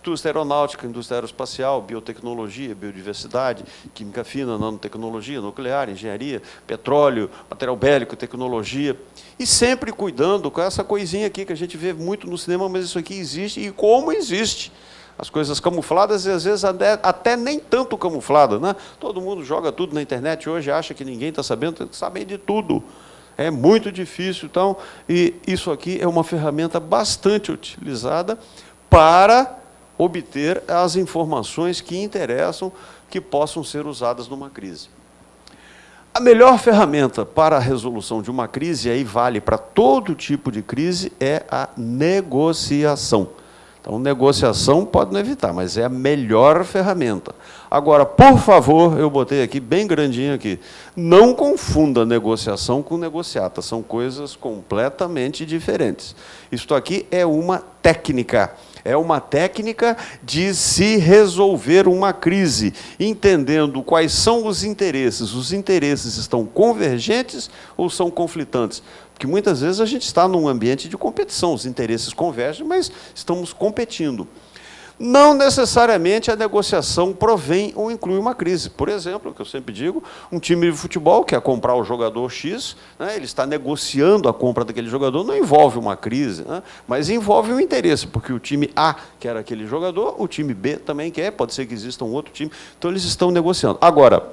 indústria aeronáutica, indústria aeroespacial, biotecnologia, biodiversidade, química fina, nanotecnologia, nuclear, engenharia, petróleo, material bélico, tecnologia. E sempre cuidando com essa coisinha aqui que a gente vê muito no cinema, mas isso aqui existe e como existe. As coisas camufladas e às vezes até, até nem tanto camufladas. Né? Todo mundo joga tudo na internet hoje, acha que ninguém está sabendo, sabem de tudo. É muito difícil, então, e isso aqui é uma ferramenta bastante utilizada para obter as informações que interessam, que possam ser usadas numa crise. A melhor ferramenta para a resolução de uma crise, e aí vale para todo tipo de crise, é a negociação. Então, negociação pode não evitar, mas é a melhor ferramenta. Agora, por favor, eu botei aqui, bem grandinho aqui, não confunda negociação com negociata, são coisas completamente diferentes. Isto aqui é uma técnica é uma técnica de se resolver uma crise, entendendo quais são os interesses. Os interesses estão convergentes ou são conflitantes? Porque muitas vezes a gente está num ambiente de competição, os interesses convergem, mas estamos competindo. Não necessariamente a negociação provém ou inclui uma crise. Por exemplo, o que eu sempre digo, um time de futebol quer comprar o jogador X, né, ele está negociando a compra daquele jogador, não envolve uma crise, né, mas envolve um interesse, porque o time A quer aquele jogador, o time B também quer, pode ser que exista um outro time, então eles estão negociando. Agora,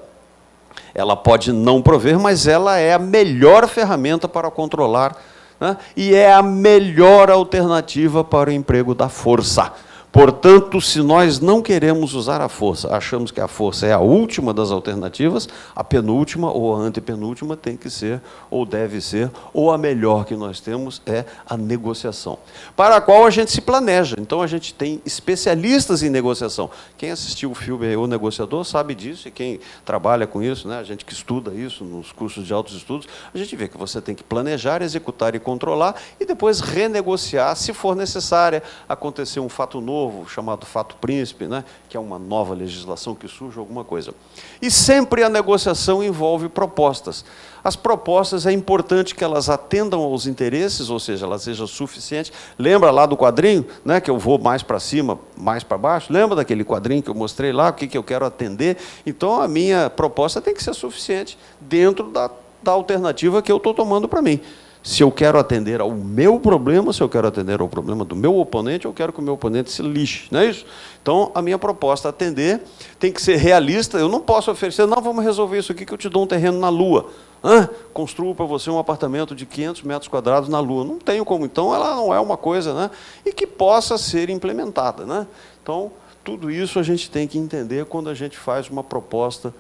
ela pode não prover, mas ela é a melhor ferramenta para controlar né, e é a melhor alternativa para o emprego da força. Portanto, se nós não queremos usar a força, achamos que a força é a última das alternativas, a penúltima ou a antepenúltima tem que ser, ou deve ser, ou a melhor que nós temos é a negociação, para a qual a gente se planeja. Então, a gente tem especialistas em negociação. Quem assistiu o filme O Negociador sabe disso, e quem trabalha com isso, né, a gente que estuda isso nos cursos de altos estudos, a gente vê que você tem que planejar, executar e controlar, e depois renegociar, se for necessária, acontecer um fato novo, novo, chamado fato príncipe, né, que é uma nova legislação que surge, alguma coisa. E sempre a negociação envolve propostas. As propostas, é importante que elas atendam aos interesses, ou seja, elas sejam suficientes. Lembra lá do quadrinho, né, que eu vou mais para cima, mais para baixo? Lembra daquele quadrinho que eu mostrei lá, o que, que eu quero atender? Então, a minha proposta tem que ser suficiente dentro da, da alternativa que eu estou tomando para mim se eu quero atender ao meu problema, se eu quero atender ao problema do meu oponente, eu quero que o meu oponente se lixe, não é isso? Então, a minha proposta atender tem que ser realista, eu não posso oferecer, não, vamos resolver isso aqui que eu te dou um terreno na Lua. Hã? Construo para você um apartamento de 500 metros quadrados na Lua. Não tenho como, então ela não é uma coisa, né? E que possa ser implementada, né? Então, tudo isso a gente tem que entender quando a gente faz uma proposta.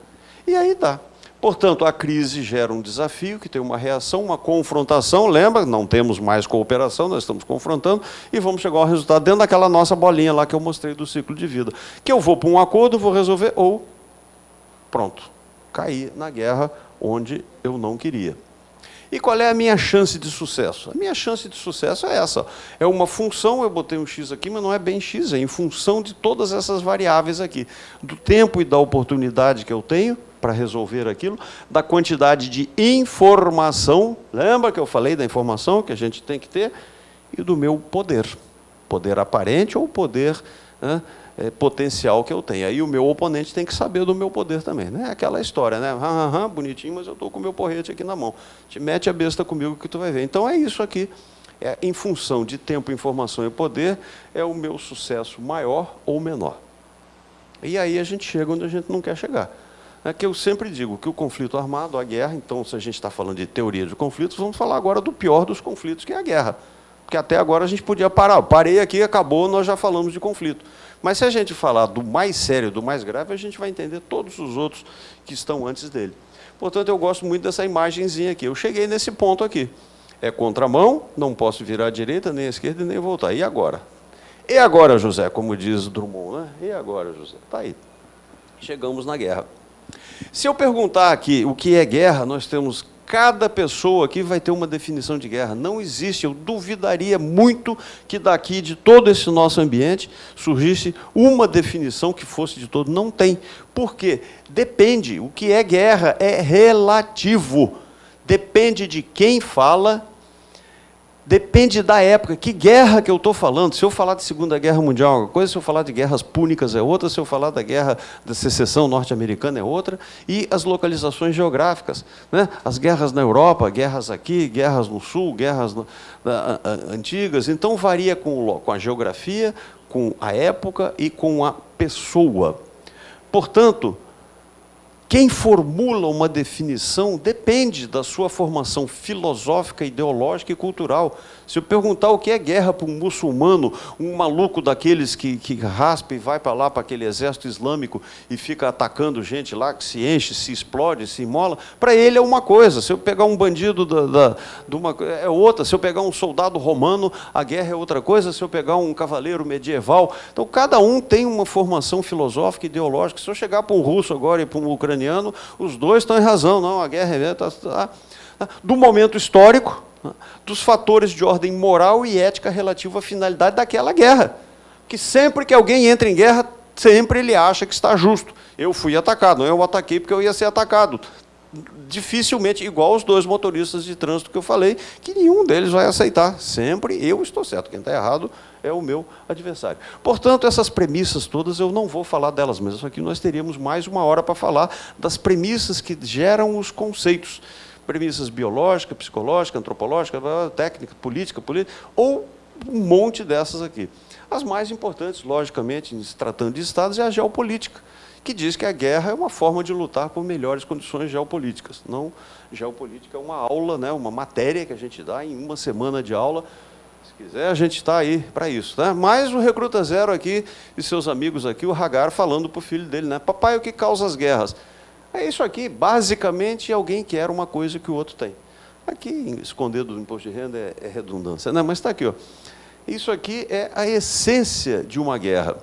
E aí dá. Portanto, a crise gera um desafio, que tem uma reação, uma confrontação, lembra? Não temos mais cooperação, nós estamos confrontando, e vamos chegar ao resultado dentro daquela nossa bolinha lá que eu mostrei do ciclo de vida. Que eu vou para um acordo, vou resolver, ou, pronto, cair na guerra onde eu não queria. E qual é a minha chance de sucesso? A minha chance de sucesso é essa. É uma função, eu botei um x aqui, mas não é bem x, é em função de todas essas variáveis aqui. Do tempo e da oportunidade que eu tenho, para resolver aquilo, da quantidade de informação, lembra que eu falei da informação que a gente tem que ter, e do meu poder, poder aparente ou poder né, é, potencial que eu tenho. Aí o meu oponente tem que saber do meu poder também. Né? Aquela história, né? Hum, hum, bonitinho, mas eu estou com o meu porrete aqui na mão. Te mete a besta comigo que tu vai ver. Então é isso aqui. É, em função de tempo, informação e poder, é o meu sucesso maior ou menor. E aí a gente chega onde a gente não quer chegar. É que eu sempre digo que o conflito armado, a guerra, então se a gente está falando de teoria de conflitos, vamos falar agora do pior dos conflitos, que é a guerra. Porque até agora a gente podia parar. Parei aqui, acabou, nós já falamos de conflito. Mas se a gente falar do mais sério, do mais grave, a gente vai entender todos os outros que estão antes dele. Portanto, eu gosto muito dessa imagenzinha aqui. Eu cheguei nesse ponto aqui. É contramão, não posso virar à direita, nem à esquerda, nem voltar. E agora? E agora, José, como diz Drummond, né? E agora, José? Está aí. Chegamos na guerra. Se eu perguntar aqui o que é guerra, nós temos cada pessoa aqui vai ter uma definição de guerra. Não existe, eu duvidaria muito que daqui de todo esse nosso ambiente surgisse uma definição que fosse de todo. Não tem. Por quê? Depende. O que é guerra é relativo. Depende de quem fala Depende da época. Que guerra que eu estou falando? Se eu falar de Segunda Guerra Mundial é uma coisa, se eu falar de guerras púnicas é outra, se eu falar da guerra da secessão norte-americana é outra, e as localizações geográficas. Né? As guerras na Europa, guerras aqui, guerras no Sul, guerras no, a, a, antigas. Então, varia com, com a geografia, com a época e com a pessoa. Portanto, quem formula uma definição depende da sua formação filosófica, ideológica e cultural. Se eu perguntar o que é guerra para um muçulmano, um maluco daqueles que, que raspa e vai para lá, para aquele exército islâmico e fica atacando gente lá, que se enche, se explode, se imola, para ele é uma coisa. Se eu pegar um bandido da, da, de uma, é outra. Se eu pegar um soldado romano, a guerra é outra coisa. Se eu pegar um cavaleiro medieval. Então, cada um tem uma formação filosófica ideológica. Se eu chegar para um russo agora e para um ucraniano, os dois estão em razão. Não, a guerra é... Tá, tá, tá. do momento histórico, dos fatores de ordem moral e ética relativo à finalidade daquela guerra. Que sempre que alguém entra em guerra, sempre ele acha que está justo. Eu fui atacado, não eu ataquei porque eu ia ser atacado. Dificilmente, igual os dois motoristas de trânsito que eu falei, que nenhum deles vai aceitar. Sempre eu estou certo, quem está errado é o meu adversário. Portanto, essas premissas todas, eu não vou falar delas, mas aqui nós teríamos mais uma hora para falar das premissas que geram os conceitos premissas biológicas, psicológicas, antropológicas, técnica, política, política, ou um monte dessas aqui. As mais importantes, logicamente, se tratando de estados, é a geopolítica, que diz que a guerra é uma forma de lutar por melhores condições geopolíticas. Não, geopolítica é uma aula, né, uma matéria que a gente dá em uma semana de aula. Se quiser, a gente está aí para isso. Né? Mais o Recruta Zero aqui e seus amigos aqui, o Hagar, falando para o filho dele, né? papai, o que causa as guerras? É isso aqui, basicamente, alguém quer uma coisa que o outro tem. Aqui, esconder do imposto de renda é, é redundância. Não, mas está aqui. Ó. Isso aqui é a essência de uma guerra.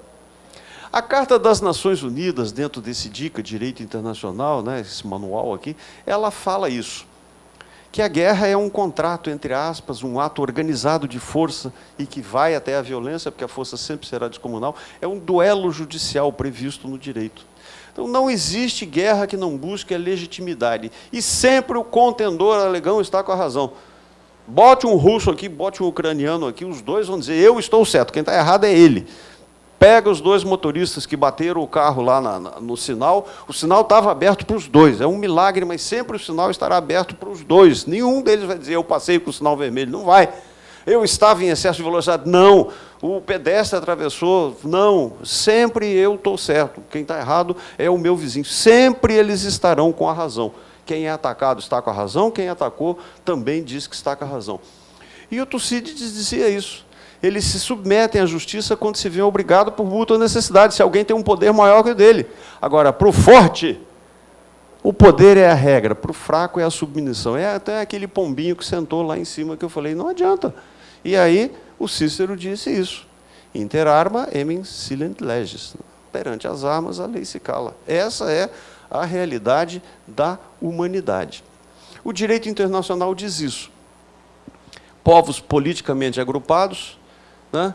A Carta das Nações Unidas, dentro desse DICA, Direito Internacional, né, esse manual aqui, ela fala isso. Que a guerra é um contrato, entre aspas, um ato organizado de força e que vai até a violência, porque a força sempre será descomunal, é um duelo judicial previsto no direito. Então, não existe guerra que não busque a legitimidade. E sempre o contendor alegão está com a razão. Bote um russo aqui, bote um ucraniano aqui, os dois vão dizer, eu estou certo, quem está errado é ele. Pega os dois motoristas que bateram o carro lá na, na, no sinal, o sinal estava aberto para os dois, é um milagre, mas sempre o sinal estará aberto para os dois. Nenhum deles vai dizer, eu passei com o sinal vermelho, não vai. Eu estava em excesso de velocidade, não o pedestre atravessou. Não, sempre eu estou certo. Quem está errado é o meu vizinho. Sempre eles estarão com a razão. Quem é atacado está com a razão, quem atacou também diz que está com a razão. E o Tucídides dizia isso. Eles se submetem à justiça quando se vêem obrigados por mútua necessidade, se alguém tem um poder maior que o dele. Agora, para o forte, o poder é a regra, para o fraco é a submissão. É até aquele pombinho que sentou lá em cima que eu falei, não adianta. E aí, o Cícero disse isso. Inter arma emen silent legis. Perante as armas, a lei se cala. Essa é a realidade da humanidade. O direito internacional diz isso. Povos politicamente agrupados né,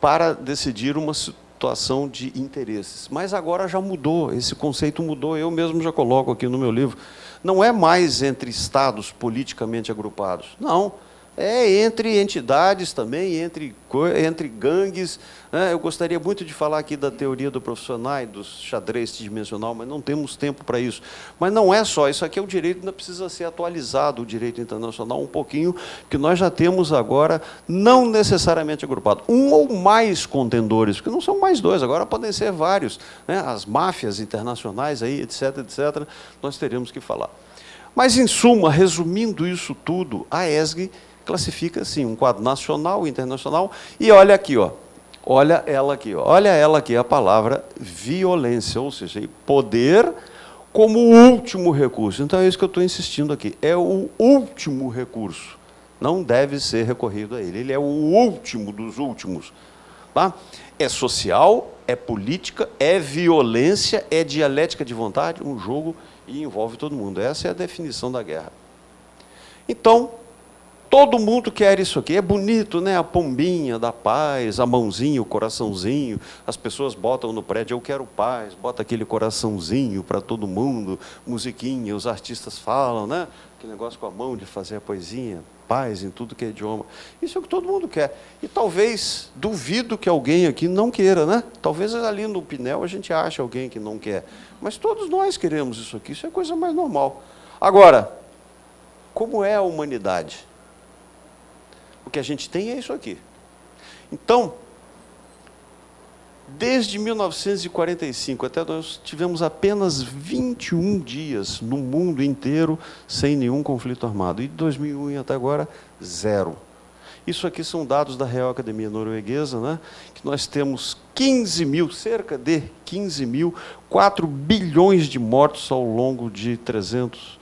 para decidir uma situação de interesses. Mas agora já mudou, esse conceito mudou, eu mesmo já coloco aqui no meu livro. Não é mais entre estados politicamente agrupados. Não É entre entidades também, entre, entre gangues. Né? Eu gostaria muito de falar aqui da teoria do profissional, do xadrez tridimensional, mas não temos tempo para isso. Mas não é só, isso aqui é o direito, ainda precisa ser atualizado, o direito internacional, um pouquinho, que nós já temos agora, não necessariamente agrupado, um ou mais contendores, porque não são mais dois, agora podem ser vários. Né? As máfias internacionais, aí, etc., etc., nós teremos que falar. Mas, em suma, resumindo isso tudo, a ESG classifica assim, um quadro nacional, internacional, e olha aqui, ó, olha ela aqui, ó, olha ela aqui, a palavra violência, ou seja, poder como último recurso. Então é isso que eu estou insistindo aqui, é o último recurso, não deve ser recorrido a ele, ele é o último dos últimos. Tá? É social, é política, é violência, é dialética de vontade, um jogo e envolve todo mundo. Essa é a definição da guerra. Então, Todo mundo quer isso aqui. É bonito, né? A pombinha da paz, a mãozinha, o coraçãozinho. As pessoas botam no prédio, eu quero paz, bota aquele coraçãozinho para todo mundo, musiquinha, os artistas falam, né? Aquele negócio com a mão de fazer a poesia, paz em tudo que é idioma. Isso é o que todo mundo quer. E talvez, duvido que alguém aqui não queira, né? Talvez ali no Pinel a gente ache alguém que não quer. Mas todos nós queremos isso aqui, isso é coisa mais normal. Agora, como é a humanidade? Que a gente tem é isso aqui. Então, desde 1945 até nós tivemos apenas 21 dias no mundo inteiro sem nenhum conflito armado. E de 2001 até agora, zero. Isso aqui são dados da Real Academia Norueguesa, né? que nós temos 15 mil, cerca de 15 mil, 4 bilhões de mortos ao longo de 300,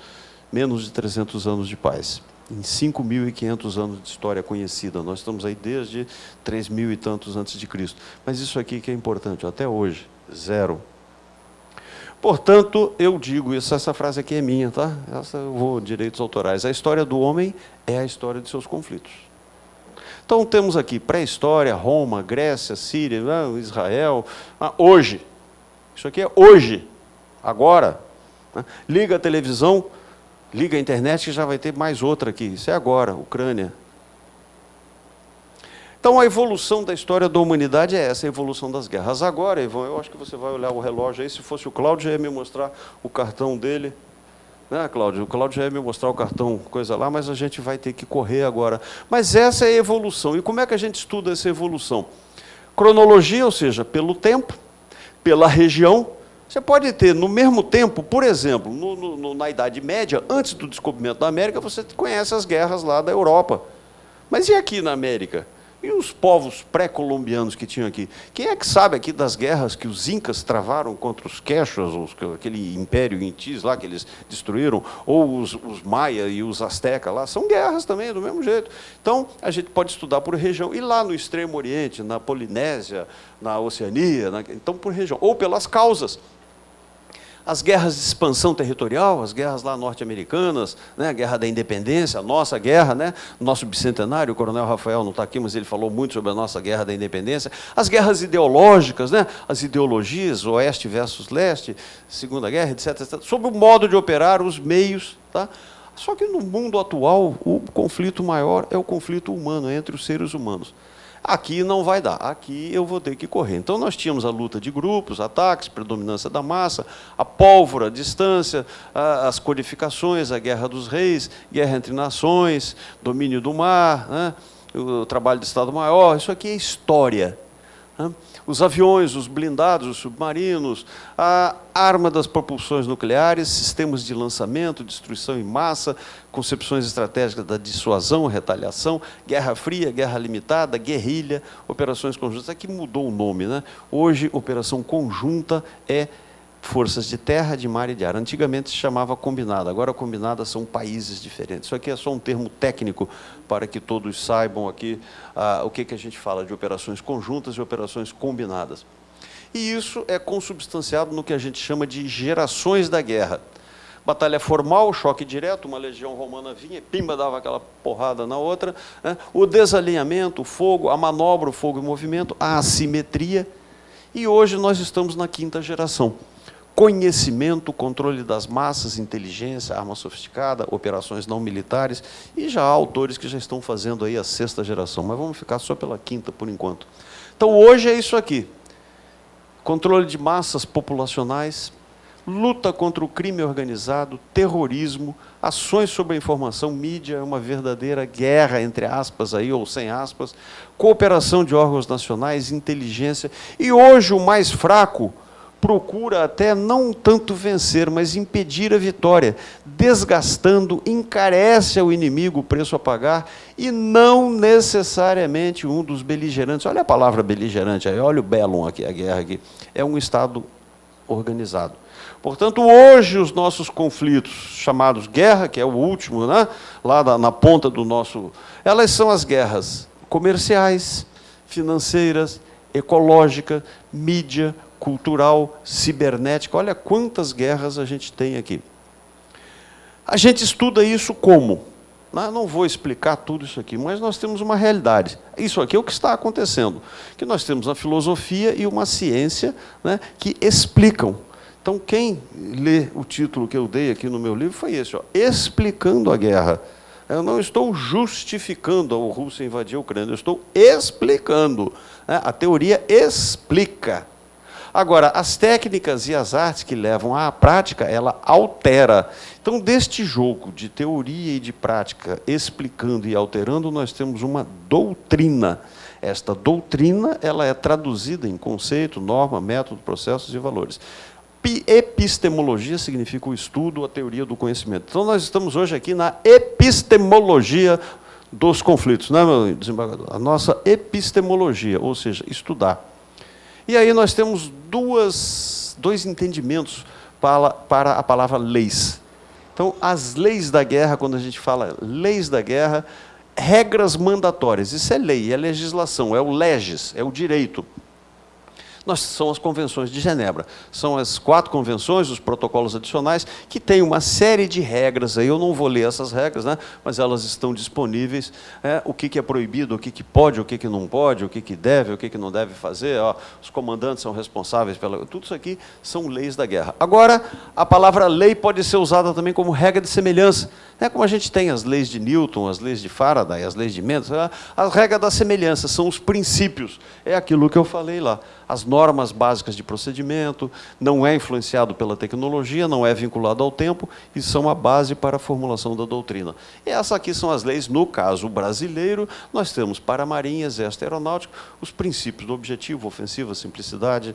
menos de 300 anos de paz em 5.500 anos de história conhecida. Nós estamos aí desde 3.000 e tantos antes de Cristo. Mas isso aqui que é importante, até hoje, zero. Portanto, eu digo isso, essa frase aqui é minha, tá? Essa eu vou direitos autorais. A história do homem é a história de seus conflitos. Então temos aqui pré-história, Roma, Grécia, Síria, ah, Israel, ah, hoje. Isso aqui é hoje, agora. Né? Liga a televisão, Liga a internet que já vai ter mais outra aqui. Isso é agora, Ucrânia. Então a evolução da história da humanidade é essa, a evolução das guerras. Agora, Ivan, eu acho que você vai olhar o relógio aí, se fosse o Cláudio, já ia me mostrar o cartão dele. Né, Cláudio? O Cláudio já ia me mostrar o cartão, coisa lá, mas a gente vai ter que correr agora. Mas essa é a evolução. E como é que a gente estuda essa evolução? Cronologia, ou seja, pelo tempo, pela região, você pode ter, no mesmo tempo, por exemplo, no, no, na Idade Média, antes do descobrimento da América, você conhece as guerras lá da Europa. Mas e aqui na América? E os povos pré-colombianos que tinham aqui? Quem é que sabe aqui das guerras que os incas travaram contra os quechas, os, aquele império intis lá que eles destruíram, ou os, os maia e os astecas lá? São guerras também, do mesmo jeito. Então, a gente pode estudar por região. E lá no Extremo Oriente, na Polinésia, na Oceania, na, então por região. Ou pelas causas as guerras de expansão territorial, as guerras lá norte-americanas, né, a guerra da independência, a nossa guerra, né, nosso bicentenário, o coronel Rafael não está aqui, mas ele falou muito sobre a nossa guerra da independência, as guerras ideológicas, né, as ideologias, oeste versus leste, segunda guerra, etc, etc, sobre o modo de operar, os meios. Tá? Só que no mundo atual, o conflito maior é o conflito humano, entre os seres humanos. Aqui não vai dar, aqui eu vou ter que correr. Então nós tínhamos a luta de grupos, ataques, predominância da massa, a pólvora, a distância, as codificações, a guerra dos reis, guerra entre nações, domínio do mar, né? o trabalho de Estado-Maior, isso aqui é história. Né? Os aviões, os blindados, os submarinos, a arma das propulsões nucleares, sistemas de lançamento, destruição em massa, concepções estratégicas da dissuasão, retaliação, guerra fria, guerra limitada, guerrilha, operações conjuntas. Aqui mudou o nome. Né? Hoje, operação conjunta é forças de terra, de mar e de ar. Antigamente se chamava combinada, agora combinada são países diferentes. Isso aqui é só um termo técnico para que todos saibam aqui ah, o que, que a gente fala de operações conjuntas e operações combinadas. E isso é consubstanciado no que a gente chama de gerações da guerra. Batalha formal, choque direto, uma legião romana vinha, pimba, dava aquela porrada na outra. Né? O desalinhamento, o fogo, a manobra, o fogo em movimento, a assimetria. E hoje nós estamos na quinta geração conhecimento, controle das massas, inteligência, arma sofisticada, operações não militares, e já há autores que já estão fazendo aí a sexta geração, mas vamos ficar só pela quinta por enquanto. Então hoje é isso aqui. Controle de massas populacionais, luta contra o crime organizado, terrorismo, ações sobre a informação, mídia, é uma verdadeira guerra, entre aspas, aí, ou sem aspas, cooperação de órgãos nacionais, inteligência, e hoje o mais fraco procura até não tanto vencer, mas impedir a vitória, desgastando, encarece ao inimigo o preço a pagar, e não necessariamente um dos beligerantes. Olha a palavra beligerante aí, olha o bellum aqui, a guerra aqui. É um Estado organizado. Portanto, hoje os nossos conflitos, chamados guerra, que é o último, né, lá na, na ponta do nosso... Elas são as guerras comerciais, financeiras, ecológica, mídia, cultural, cibernética. Olha quantas guerras a gente tem aqui. A gente estuda isso como? Né, não vou explicar tudo isso aqui, mas nós temos uma realidade. Isso aqui é o que está acontecendo. Que nós temos a filosofia e uma ciência né, que explicam então, quem lê o título que eu dei aqui no meu livro foi esse, ó, Explicando a Guerra. Eu não estou justificando a Rússia invadir a Ucrânia, eu estou explicando. Né? A teoria explica. Agora, as técnicas e as artes que levam à prática, ela altera. Então, deste jogo de teoria e de prática, explicando e alterando, nós temos uma doutrina. Esta doutrina ela é traduzida em conceito, norma, método, processos e valores. Epistemologia significa o estudo, a teoria do conhecimento. Então, nós estamos hoje aqui na epistemologia dos conflitos, né, meu desembargador? A nossa epistemologia, ou seja, estudar. E aí nós temos duas, dois entendimentos para, para a palavra leis. Então, as leis da guerra, quando a gente fala leis da guerra, regras mandatórias. Isso é lei, é legislação, é o legis, é o direito nós, são as convenções de Genebra. São as quatro convenções, os protocolos adicionais, que têm uma série de regras. Aí eu não vou ler essas regras, né, mas elas estão disponíveis. É, o que, que é proibido, o que, que pode, o que, que não pode, o que, que deve, o que, que não deve fazer. Ó, os comandantes são responsáveis pela. Tudo isso aqui são leis da guerra. Agora, a palavra lei pode ser usada também como regra de semelhança. É como a gente tem as leis de Newton, as leis de Faraday, as leis de Mendes. A regra da semelhança são os princípios. É aquilo que eu falei lá as normas básicas de procedimento, não é influenciado pela tecnologia, não é vinculado ao tempo e são a base para a formulação da doutrina. E essas aqui são as leis, no caso brasileiro, nós temos para a Marinha, Exército Aeronáutico, os princípios do objetivo, ofensiva, simplicidade,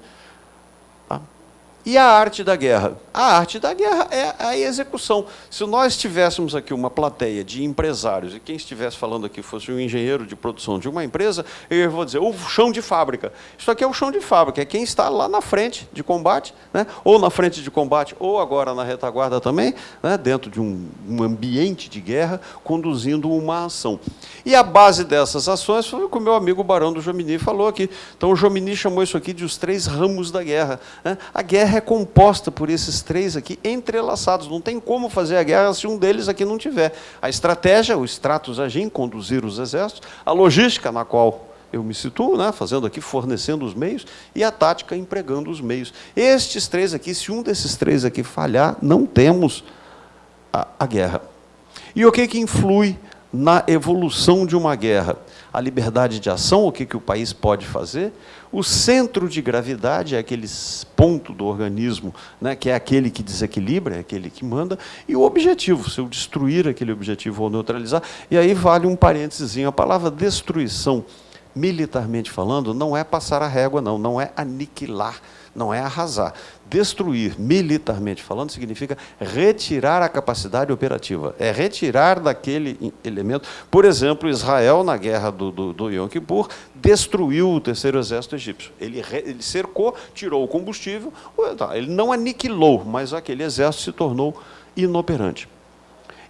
e a arte da guerra? A arte da guerra é a execução. Se nós tivéssemos aqui uma plateia de empresários, e quem estivesse falando aqui fosse um engenheiro de produção de uma empresa, eu vou dizer, o chão de fábrica. Isso aqui é o chão de fábrica, é quem está lá na frente de combate, né? ou na frente de combate, ou agora na retaguarda também, né? dentro de um, um ambiente de guerra, conduzindo uma ação. E a base dessas ações foi o que o meu amigo Barão do Jomini falou aqui. Então o Jomini chamou isso aqui de os três ramos da guerra. Né? A guerra é composta por esses três aqui entrelaçados. Não tem como fazer a guerra se um deles aqui não tiver. A estratégia, o stratus agim, conduzir os exércitos, a logística, na qual eu me situo, né, fazendo aqui, fornecendo os meios, e a tática, empregando os meios. Estes três aqui, se um desses três aqui falhar, não temos a, a guerra. E o que, que influi na evolução de uma guerra? A liberdade de ação, o que, que o país pode fazer, o centro de gravidade é aquele ponto do organismo, né, que é aquele que desequilibra, é aquele que manda, e o objetivo, se eu destruir aquele objetivo ou neutralizar. E aí vale um parênteses, a palavra destruição, militarmente falando, não é passar a régua, não, não é aniquilar, não é arrasar. Destruir, militarmente falando, significa retirar a capacidade operativa. É retirar daquele elemento. Por exemplo, Israel, na guerra do, do, do Yom Kippur, destruiu o terceiro exército egípcio. Ele, ele cercou, tirou o combustível, tá, ele não aniquilou, mas aquele exército se tornou inoperante.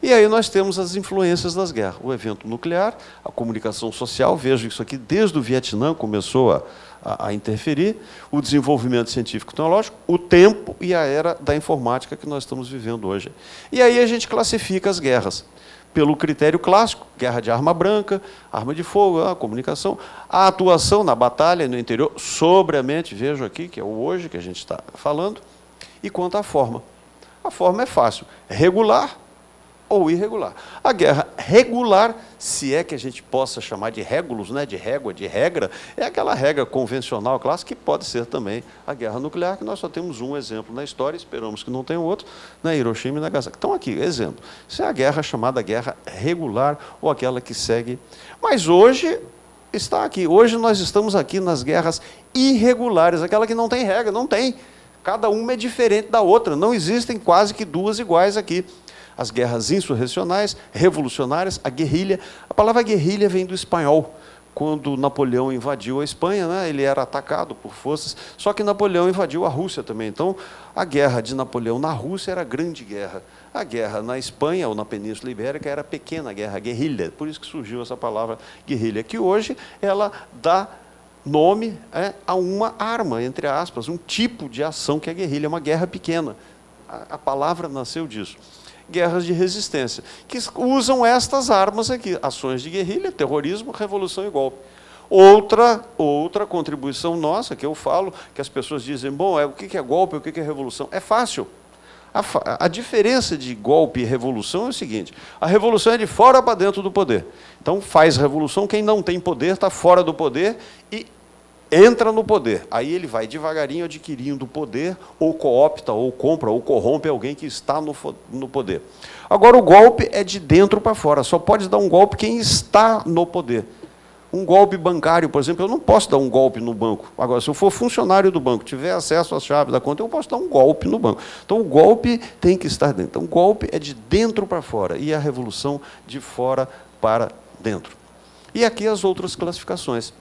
E aí nós temos as influências das guerras. O evento nuclear, a comunicação social, vejo isso aqui desde o Vietnã começou a, a, a interferir, o desenvolvimento científico-tecnológico, o tempo e a era da informática que nós estamos vivendo hoje. E aí a gente classifica as guerras pelo critério clássico, guerra de arma branca, arma de fogo, a comunicação, a atuação na batalha no interior, sobriamente, vejo aqui, que é o hoje que a gente está falando, E quanto à forma? A forma é fácil, regular ou irregular. A guerra regular, se é que a gente possa chamar de régulos, né, de régua, de regra, é aquela regra convencional, clássica, que pode ser também a guerra nuclear, que nós só temos um exemplo na história, esperamos que não tenha outro, na Hiroshima e Nagasaki. Então, aqui, exemplo. Isso é a guerra chamada guerra regular, ou aquela que segue. Mas hoje está aqui. Hoje nós estamos aqui nas guerras irregulares, aquela que não tem regra, não tem. Cada uma é diferente da outra, não existem quase que duas iguais aqui as guerras insurrecionais, revolucionárias, a guerrilha. A palavra guerrilha vem do espanhol. Quando Napoleão invadiu a Espanha, né, ele era atacado por forças, só que Napoleão invadiu a Rússia também. Então, a guerra de Napoleão na Rússia era a grande guerra. A guerra na Espanha ou na Península Ibérica era a pequena guerra, a guerrilha. Por isso que surgiu essa palavra guerrilha, que hoje ela dá nome é, a uma arma, entre aspas, um tipo de ação que é guerrilha, uma guerra pequena. A, a palavra nasceu disso guerras de resistência, que usam estas armas aqui, ações de guerrilha, terrorismo, revolução e golpe. Outra, outra contribuição nossa, que eu falo, que as pessoas dizem, bom, é, o que é golpe, o que é revolução? É fácil. A, a diferença de golpe e revolução é o seguinte, a revolução é de fora para dentro do poder. Então, faz revolução, quem não tem poder está fora do poder e entra no poder. Aí ele vai devagarinho adquirindo poder, ou coopta, ou compra, ou corrompe alguém que está no, no poder. Agora, o golpe é de dentro para fora, só pode dar um golpe quem está no poder. Um golpe bancário, por exemplo, eu não posso dar um golpe no banco. Agora, se eu for funcionário do banco, tiver acesso às chaves da conta, eu posso dar um golpe no banco. Então, o golpe tem que estar dentro. Então, o golpe é de dentro para fora, e a revolução de fora para dentro. E aqui as outras classificações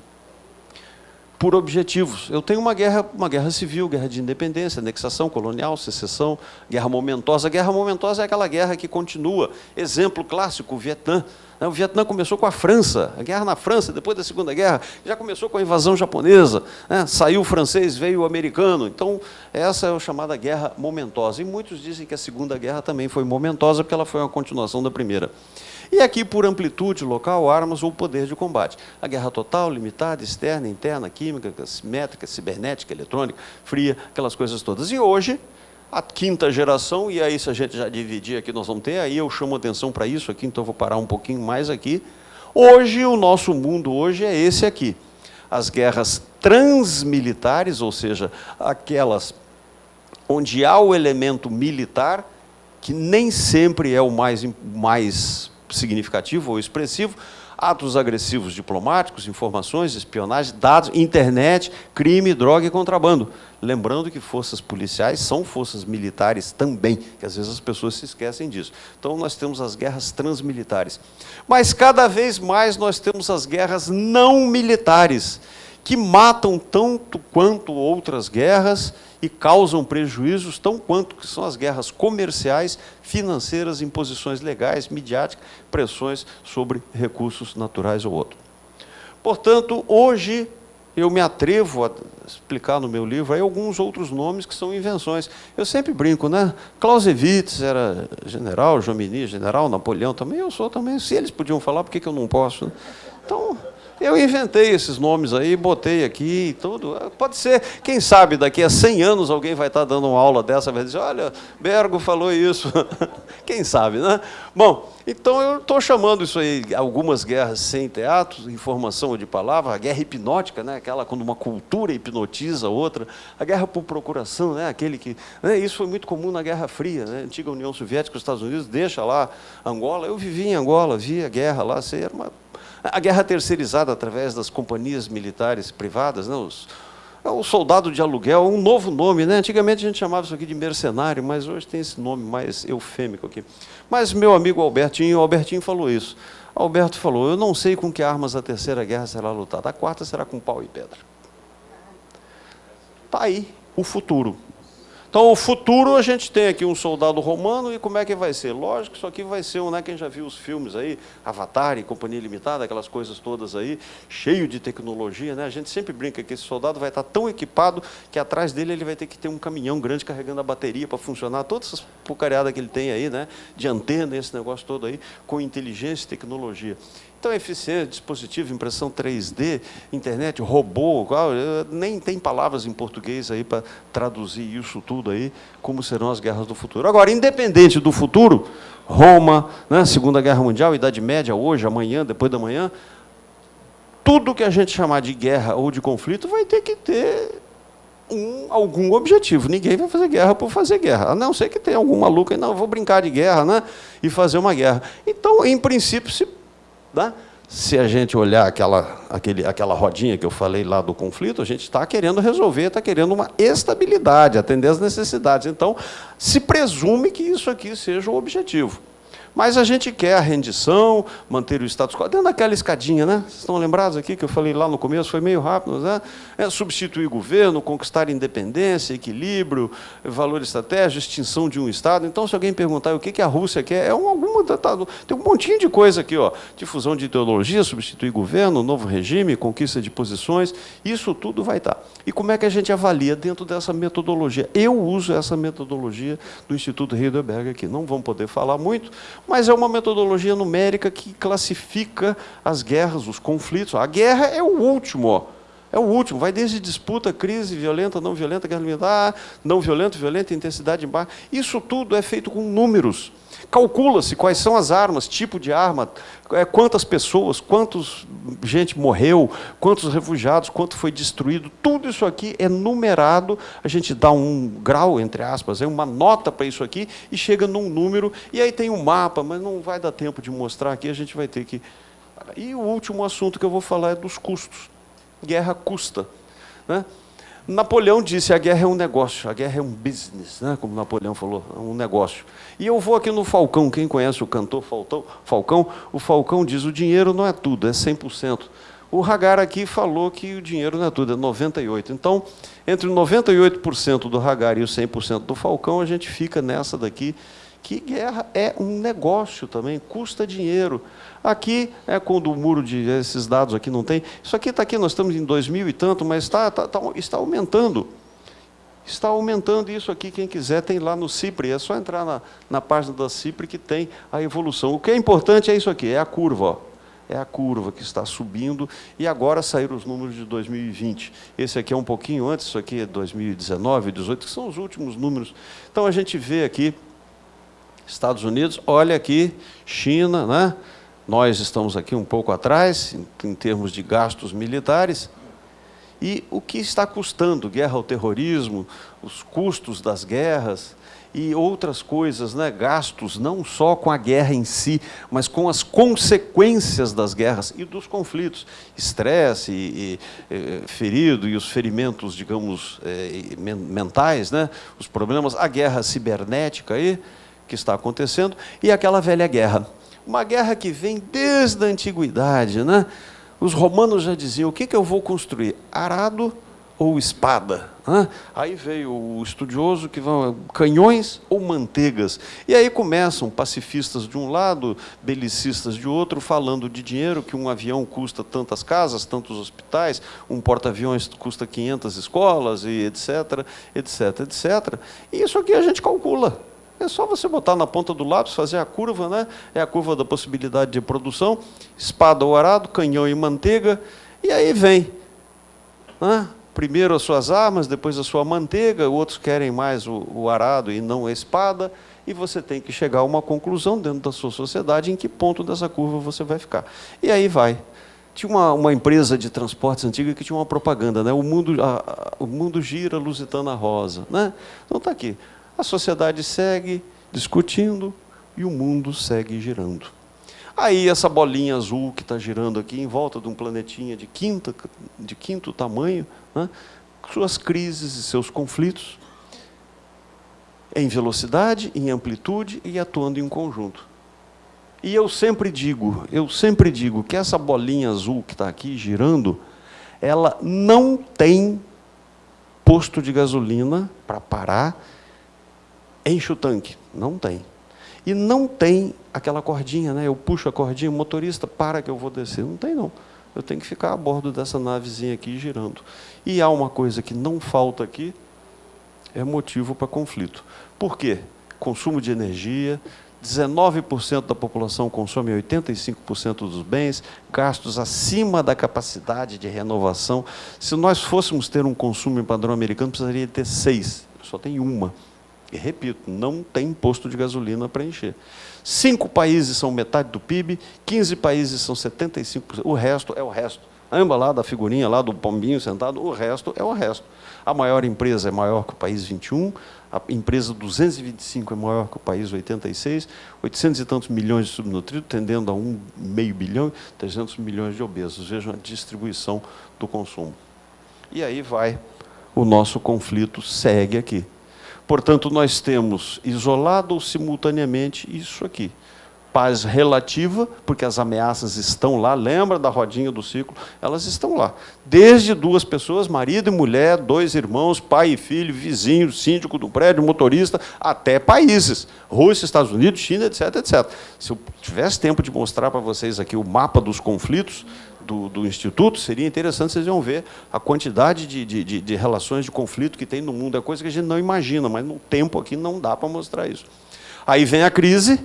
por objetivos. Eu tenho uma guerra, uma guerra civil, guerra de independência, anexação colonial, secessão, guerra momentosa. A guerra momentosa é aquela guerra que continua. Exemplo clássico, o Vietnã. O Vietnã começou com a França, a guerra na França, depois da Segunda Guerra, já começou com a invasão japonesa, né? saiu o francês, veio o americano. Então, essa é a chamada guerra momentosa. E muitos dizem que a Segunda Guerra também foi momentosa, porque ela foi uma continuação da primeira. E aqui, por amplitude local, armas ou poder de combate. A guerra total, limitada, externa, interna, química, simétrica, cibernética, eletrônica, fria, aquelas coisas todas. E hoje, a quinta geração, e aí se a gente já dividir aqui, nós vamos ter, aí eu chamo atenção para isso aqui, então vou parar um pouquinho mais aqui. Hoje, o nosso mundo hoje é esse aqui. As guerras transmilitares, ou seja, aquelas onde há o elemento militar, que nem sempre é o mais, mais significativo ou expressivo, atos agressivos diplomáticos, informações, espionagem, dados, internet, crime, droga e contrabando. Lembrando que forças policiais são forças militares também, que às vezes as pessoas se esquecem disso. Então nós temos as guerras transmilitares. Mas cada vez mais nós temos as guerras não militares, que matam tanto quanto outras guerras e causam prejuízos tão quanto que são as guerras comerciais, financeiras, imposições legais, midiáticas, pressões sobre recursos naturais ou outro. Portanto, hoje eu me atrevo a explicar no meu livro aí alguns outros nomes que são invenções. Eu sempre brinco, né? Clausewitz era general, Jomini general, Napoleão também, eu sou também. Se eles podiam falar, por que, que eu não posso? Então, eu inventei esses nomes aí, botei aqui e tudo. Pode ser, quem sabe, daqui a 100 anos alguém vai estar dando uma aula dessa, vai dizer, olha, Bergo falou isso. quem sabe, né? Bom, então eu estou chamando isso aí, algumas guerras sem teatro, informação de palavra, a guerra hipnótica, né? aquela quando uma cultura hipnotiza outra, a guerra por procuração, né? aquele que... Né? Isso foi muito comum na Guerra Fria, né? antiga União Soviética, os Estados Unidos, deixa lá Angola. Eu vivi em Angola, vi a guerra lá, era uma a guerra terceirizada através das companhias militares privadas, né, os, é o soldado de aluguel, um novo nome. Né? Antigamente a gente chamava isso aqui de mercenário, mas hoje tem esse nome mais eufêmico aqui. Mas meu amigo Albertinho, Albertinho falou isso. Alberto falou, eu não sei com que armas a terceira guerra será lutada, a quarta será com pau e pedra. Está aí o futuro. Então, o futuro, a gente tem aqui um soldado romano, e como é que vai ser? Lógico que isso aqui vai ser um, né, quem já viu os filmes aí, Avatar e Companhia Limitada, aquelas coisas todas aí, cheio de tecnologia, né? A gente sempre brinca que esse soldado vai estar tão equipado que atrás dele ele vai ter que ter um caminhão grande carregando a bateria para funcionar, todas essas porcariadas que ele tem aí, né? De antena, esse negócio todo aí, com inteligência e tecnologia. Tão eficiente, dispositivo, impressão 3D, internet, robô, nem tem palavras em português aí para traduzir isso tudo aí, como serão as guerras do futuro. Agora, independente do futuro, Roma, né, Segunda Guerra Mundial, Idade Média, hoje, amanhã, depois da manhã, tudo que a gente chamar de guerra ou de conflito vai ter que ter um, algum objetivo. Ninguém vai fazer guerra por fazer guerra, a não ser que tenha algum maluco aí, não, vou brincar de guerra né, e fazer uma guerra. Então, em princípio, se, né, se a gente olhar aquela, aquele, aquela rodinha que eu falei lá do conflito, a gente está querendo resolver, está querendo uma estabilidade, atender às necessidades. Então, se presume que isso aqui seja o objetivo. Mas a gente quer a rendição, manter o status quo, dentro daquela escadinha, né? Vocês estão lembrados aqui que eu falei lá no começo, foi meio rápido, né? É substituir governo, conquistar independência, equilíbrio, valor estratégico, extinção de um Estado. Então, se alguém perguntar o que a Rússia quer, é um, alguma, tá, tá, tem um montinho de coisa aqui, ó. Difusão de ideologia, substituir governo, novo regime, conquista de posições, isso tudo vai estar. E como é que a gente avalia dentro dessa metodologia? Eu uso essa metodologia do Instituto Heidelberg aqui. Não vamos poder falar muito, mas é uma metodologia numérica que classifica as guerras, os conflitos. A guerra é o último, ó. é o último, vai desde disputa, crise, violenta, não violenta, guerra militar, não violenta, violenta, intensidade baixa. Isso tudo é feito com números. Calcula-se quais são as armas, tipo de arma, é, quantas pessoas, quantos gente morreu, quantos refugiados, quanto foi destruído. Tudo isso aqui é numerado. A gente dá um grau, entre aspas, é uma nota para isso aqui e chega num número. E aí tem um mapa, mas não vai dar tempo de mostrar aqui, a gente vai ter que... E o último assunto que eu vou falar é dos custos. Guerra custa. Né? Napoleão disse a guerra é um negócio, a guerra é um business, né? como Napoleão falou, é um negócio. E eu vou aqui no Falcão, quem conhece o cantor Falcão, o Falcão diz o dinheiro não é tudo, é 100%. O Hagar aqui falou que o dinheiro não é tudo, é 98%. Então, entre o 98% do Hagar e o 100% do Falcão, a gente fica nessa daqui, que guerra é um negócio também, custa dinheiro. Aqui é quando o muro de esses dados aqui não tem. Isso aqui está aqui, nós estamos em 2000 e tanto, mas está, está, está, está aumentando. Está aumentando isso aqui, quem quiser tem lá no CIPRE, é só entrar na, na página da CIPRE que tem a evolução. O que é importante é isso aqui, é a curva. Ó. É a curva que está subindo e agora saíram os números de 2020. Esse aqui é um pouquinho antes, isso aqui é 2019, 2018, que são os últimos números. Então a gente vê aqui Estados Unidos, olha aqui, China, né? Nós estamos aqui um pouco atrás, em, termos de gastos militares, e o que está custando guerra ao terrorismo, os custos das guerras e outras coisas, né? gastos, não só com a guerra em si, mas com as consequências das guerras e dos conflitos. Estresse, e, e, e, ferido e os ferimentos, digamos, eh, mentais, né? os problemas, a guerra cibernética aí, que está acontecendo, e aquela velha guerra. Uma guerra que vem desde a antiguidade. Né? Os romanos já diziam, o que, que eu vou construir? Arado ou espada? Aí veio o estudioso que vão canhões ou manteigas. E aí começam pacifistas de um lado, belicistas de outro, falando de dinheiro, que um avião custa tantas casas, tantos hospitais, um porta-aviões custa 500 escolas, e etc, etc, etc. E isso aqui a gente calcula. É só você botar na ponta do lápis, fazer a curva, né? é a curva da possibilidade de produção, espada ou arado, canhão e manteiga, e aí vem. Né? Primeiro as suas armas, depois a sua manteiga, outros querem mais o, o arado e não a espada, e você tem que chegar a uma conclusão dentro da sua sociedade em que ponto dessa curva você vai ficar. E aí vai. Tinha uma, uma empresa de transportes antiga que tinha uma propaganda, né? o, mundo, a, a, o mundo gira lusitana rosa. Né? Então está aqui. A sociedade segue discutindo e o mundo segue girando. Aí essa bolinha azul que está girando aqui em volta de um planetinha de, quinta, de quinto tamanho, né, suas crises e seus conflitos, em velocidade, em amplitude e atuando em conjunto. E eu sempre digo, eu sempre digo que essa bolinha azul que está aqui girando, ela não tem posto de gasolina para parar enche o tanque. Não tem. E não tem aquela cordinha, né? eu puxo a cordinha, o motorista, para que eu vou descer. Não tem, não. Eu tenho que ficar a bordo dessa navezinha aqui girando. E há uma coisa que não falta aqui, é motivo para conflito. Por quê? Consumo de energia, 19% da população consome 85% dos bens, gastos acima da capacidade de renovação. Se nós fôssemos ter um consumo em padrão americano, precisaria ter seis, só tem uma. Repito, não tem imposto de gasolina para encher. Cinco países são metade do PIB, 15 países são 75%, o resto é o resto. Lembra lá da figurinha, lá do pombinho sentado? O resto é o resto. A maior empresa é maior que o país 21, a empresa 225 é maior que o país 86, 800 e tantos milhões de subnutridos, tendendo a um meio bilhão, 300 milhões de obesos. Vejam a distribuição do consumo. E aí vai, o nosso conflito segue aqui. Portanto, nós temos isolado simultaneamente isso aqui paz relativa, porque as ameaças estão lá, lembra da rodinha do ciclo? Elas estão lá. Desde duas pessoas, marido e mulher, dois irmãos, pai e filho, vizinho, síndico do prédio, motorista, até países, Rússia, Estados Unidos, China, etc, etc. Se eu tivesse tempo de mostrar para vocês aqui o mapa dos conflitos, do, do, Instituto, seria interessante vocês iam ver a quantidade de, de, de, de relações de conflito que tem no mundo. É coisa que a gente não imagina, mas no tempo aqui não dá para mostrar isso. Aí vem a crise,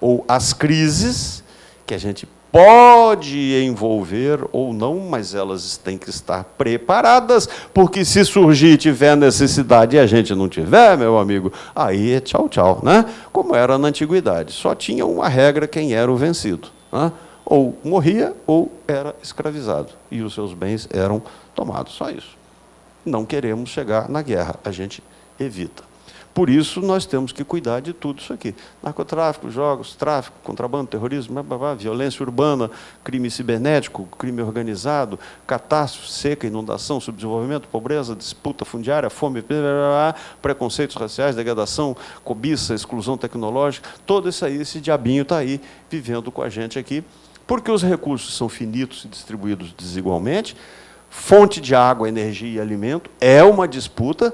ou as crises, que a gente pode envolver ou não, mas elas têm que estar preparadas, porque se surgir tiver necessidade e a gente não tiver, meu amigo, aí é tchau, tchau. Né? Como era na antiguidade, só tinha uma regra quem era o vencido. Né? Ou morria ou era escravizado, e os seus bens eram tomados, só isso. Não queremos chegar na guerra, a gente evita. Por isso, nós temos que cuidar de tudo isso aqui. Narcotráfico, jogos, tráfico, contrabando, terrorismo, blá, blá, blá, violência urbana, crime cibernético, crime organizado, catástrofe, seca, inundação, subdesenvolvimento, pobreza, disputa fundiária, fome, blá, preconceitos raciais, degradação, cobiça, exclusão tecnológica, todo isso aí, esse diabinho está aí, vivendo com a gente aqui, porque os recursos são finitos e distribuídos desigualmente, fonte de água, energia e alimento é uma disputa,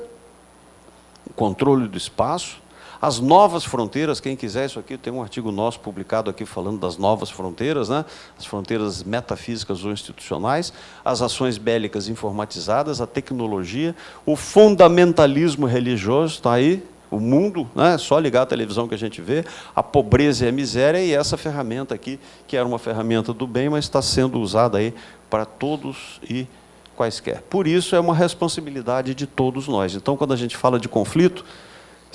controle do espaço, as novas fronteiras, quem quiser isso aqui, tem um artigo nosso publicado aqui falando das novas fronteiras, né? as fronteiras metafísicas ou institucionais, as ações bélicas informatizadas, a tecnologia, o fundamentalismo religioso, está aí, o mundo, né? só ligar a televisão que a gente vê, a pobreza e a miséria, e essa ferramenta aqui, que era uma ferramenta do bem, mas está sendo usada aí para todos e quaisquer. Por isso, é uma responsabilidade de todos nós. Então, quando a gente fala de conflito,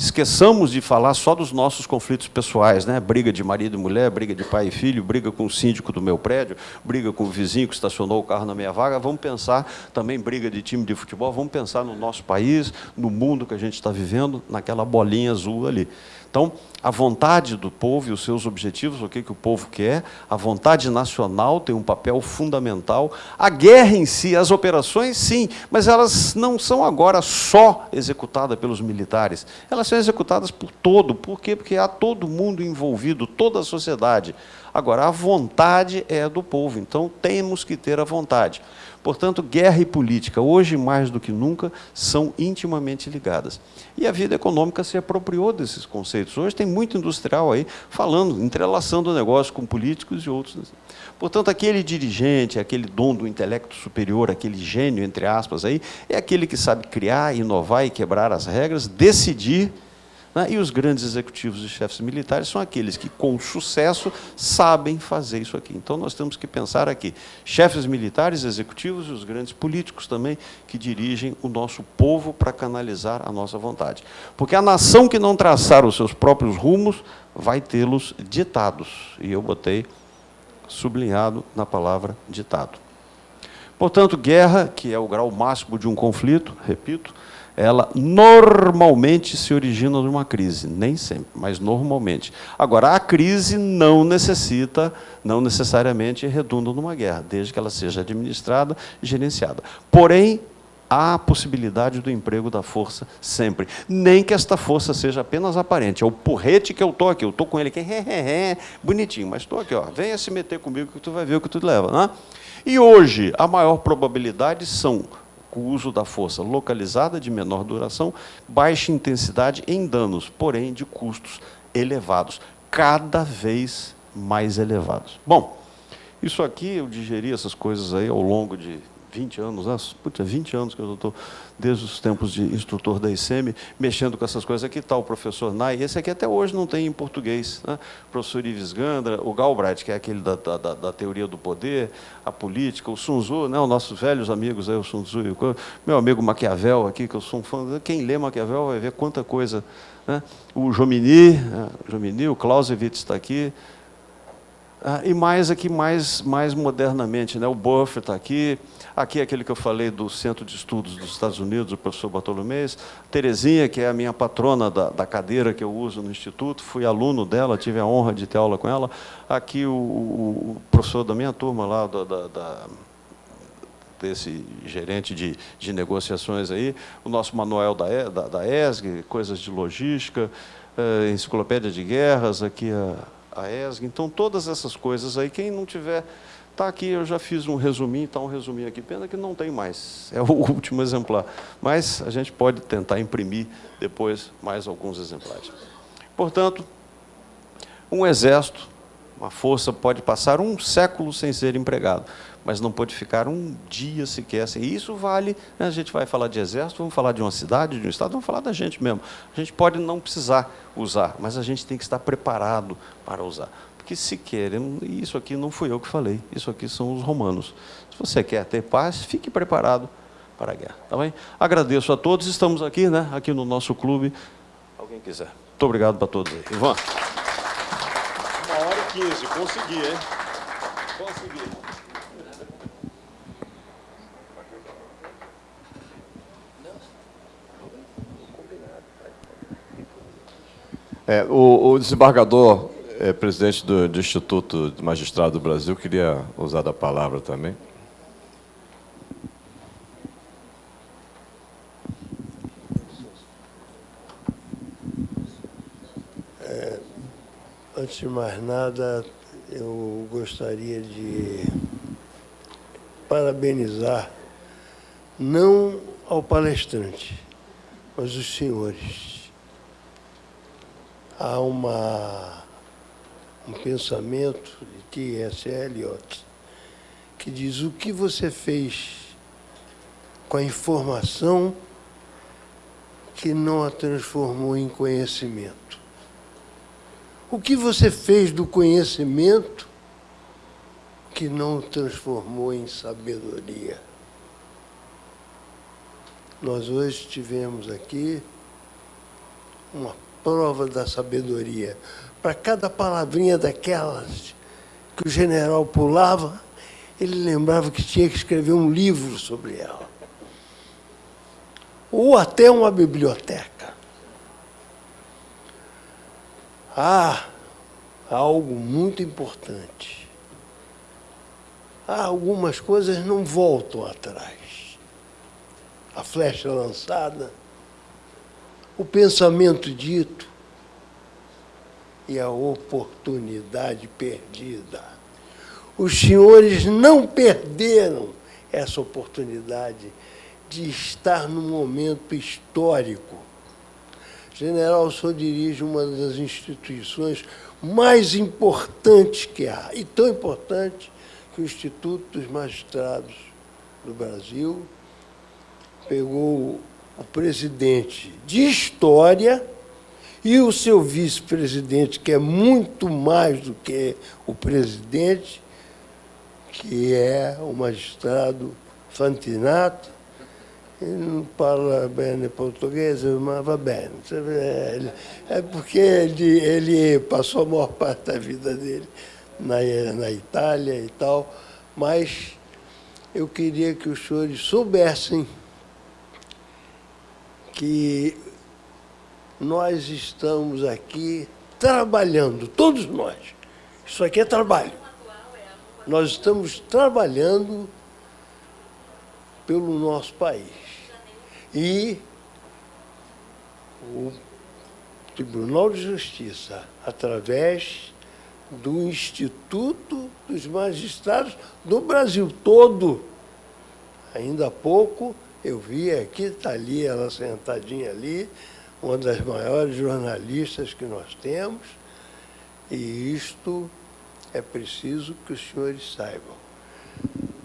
esqueçamos de falar só dos nossos conflitos pessoais, né? briga de marido e mulher, briga de pai e filho, briga com o síndico do meu prédio, briga com o vizinho que estacionou o carro na minha vaga, vamos pensar também briga de time de futebol, vamos pensar no nosso país, no mundo que a gente está vivendo, naquela bolinha azul ali. Então, a vontade do povo e os seus objetivos, o que, que o povo quer, a vontade nacional tem um papel fundamental. A guerra em si, as operações, sim, mas elas não são agora só executadas pelos militares. Elas são executadas por todo. Por quê? Porque há todo mundo envolvido, toda a sociedade. Agora, a vontade é do povo, então temos que ter a vontade. Portanto, guerra e política, hoje mais do que nunca, são intimamente ligadas. E a vida econômica se apropriou desses conceitos. Hoje tem muito industrial aí falando, entrelaçando o negócio com políticos e outros. Portanto, aquele dirigente, aquele dono do intelecto superior, aquele gênio, entre aspas, aí, é aquele que sabe criar, inovar e quebrar as regras, decidir? E os grandes executivos e chefes militares são aqueles que, com sucesso, sabem fazer isso aqui. Então, nós temos que pensar aqui, chefes militares, executivos e os grandes políticos também, que dirigem o nosso povo para canalizar a nossa vontade. Porque a nação que não traçar os seus próprios rumos, vai tê-los ditados. E eu botei sublinhado na palavra ditado. Portanto, guerra, que é o grau máximo de um conflito, repito, ela normalmente se origina de uma crise, nem sempre, mas normalmente. Agora, a crise não necessita, não necessariamente redunda numa guerra, desde que ela seja administrada e gerenciada. Porém, há a possibilidade do emprego da força sempre. Nem que esta força seja apenas aparente. É o porrete que eu estou aqui. Eu estou com ele aqui, bonitinho, mas estou aqui. Ó, venha se meter comigo que tu vai ver o que tu leva. Né? E hoje, a maior probabilidade são o uso da força localizada de menor duração, baixa intensidade em danos, porém de custos elevados, cada vez mais elevados. Bom, isso aqui eu digeri essas coisas aí ao longo de 20 anos, né? Puta, 20 anos que eu estou, desde os tempos de instrutor da ICM, mexendo com essas coisas. Aqui está o professor Nai, esse aqui até hoje não tem em português. Né? O professor Ives Gandra, o Galbraith, que é aquele da, da, da, teoria do poder, a política, o Sun Tzu, né? os nossos velhos amigos, aí, o Sun Tzu, meu amigo Maquiavel aqui, que eu sou um fã. Quem lê Maquiavel vai ver quanta coisa. Né? O Jomini, né? Jomini, o Clausewitz está aqui, ah, e mais aqui, mais, mais modernamente, né? o Buffer está aqui, aqui é aquele que eu falei do Centro de Estudos dos Estados Unidos, o professor Bartolomês, Terezinha, que é a minha patrona da, da cadeira que eu uso no Instituto, fui aluno dela, tive a honra de ter aula com ela, aqui o, o professor da minha turma lá, da, da, da desse gerente de, de negociações aí, o nosso manual da, da, da ESG, coisas de logística, eh, enciclopédia de guerras, aqui a a ESG. Então, todas essas coisas aí, quem não tiver, está aqui, eu já fiz um resuminho, está um resuminho aqui, pena que não tem mais, é o último exemplar. Mas a gente pode tentar imprimir depois mais alguns exemplares. Portanto, um exército, uma força pode passar um século sem ser empregado mas não pode ficar um dia sequer sem. E isso vale, né, a gente vai falar de exército, vamos falar de uma cidade, de um estado, vamos falar da gente mesmo. A gente pode não precisar usar, mas a gente tem que estar preparado para usar. Porque se querem, e isso aqui não fui eu que falei, isso aqui são os romanos. Se você quer ter paz, fique preparado para a guerra. Tá bem? Agradeço a todos, estamos aqui, né, aqui no nosso clube. Alguém quiser. Muito obrigado para todos aí. Ivan. Uma hora e quinze, consegui, hein? Consegui. É, o, o, desembargador, é, presidente do, do, Instituto de Magistrado do Brasil, queria usar da palavra também. É, antes de mais nada, eu gostaria de parabenizar não ao palestrante, mas os senhores há uma, um pensamento de T.S. Eliot que diz o que você fez com a informação que não a transformou em conhecimento. O que você fez do conhecimento que não o transformou em sabedoria. Nós hoje tivemos aqui uma prova da sabedoria. Para cada palavrinha daquelas que o general pulava, ele lembrava que tinha que escrever um livro sobre ela. Ou até uma biblioteca. Há algo muito importante. Há algumas coisas não voltam atrás. A flecha lançada o pensamento dito e a oportunidade perdida. Os senhores não perderam essa oportunidade de estar num momento histórico. General, o senhor dirige uma das instituições mais importantes que há, e tão importante que o Instituto dos Magistrados do Brasil pegou o presidente de história e o seu vice-presidente, que é muito mais do que o presidente, que é o magistrado Fantinato, ele não fala bem português, mas va bem. É porque ele, ele passou a maior parte da vida dele na, na Itália e tal, mas eu queria que os senhores soubessem que nós estamos aqui trabalhando, todos nós. Isso aqui é trabalho. Nós estamos trabalhando pelo nosso país. E o Tribunal de Justiça, através do Instituto dos Magistrados do Brasil todo, ainda há pouco eu vi aqui, está ali, ela sentadinha ali, uma das maiores jornalistas que nós temos, e isto é preciso que os senhores saibam.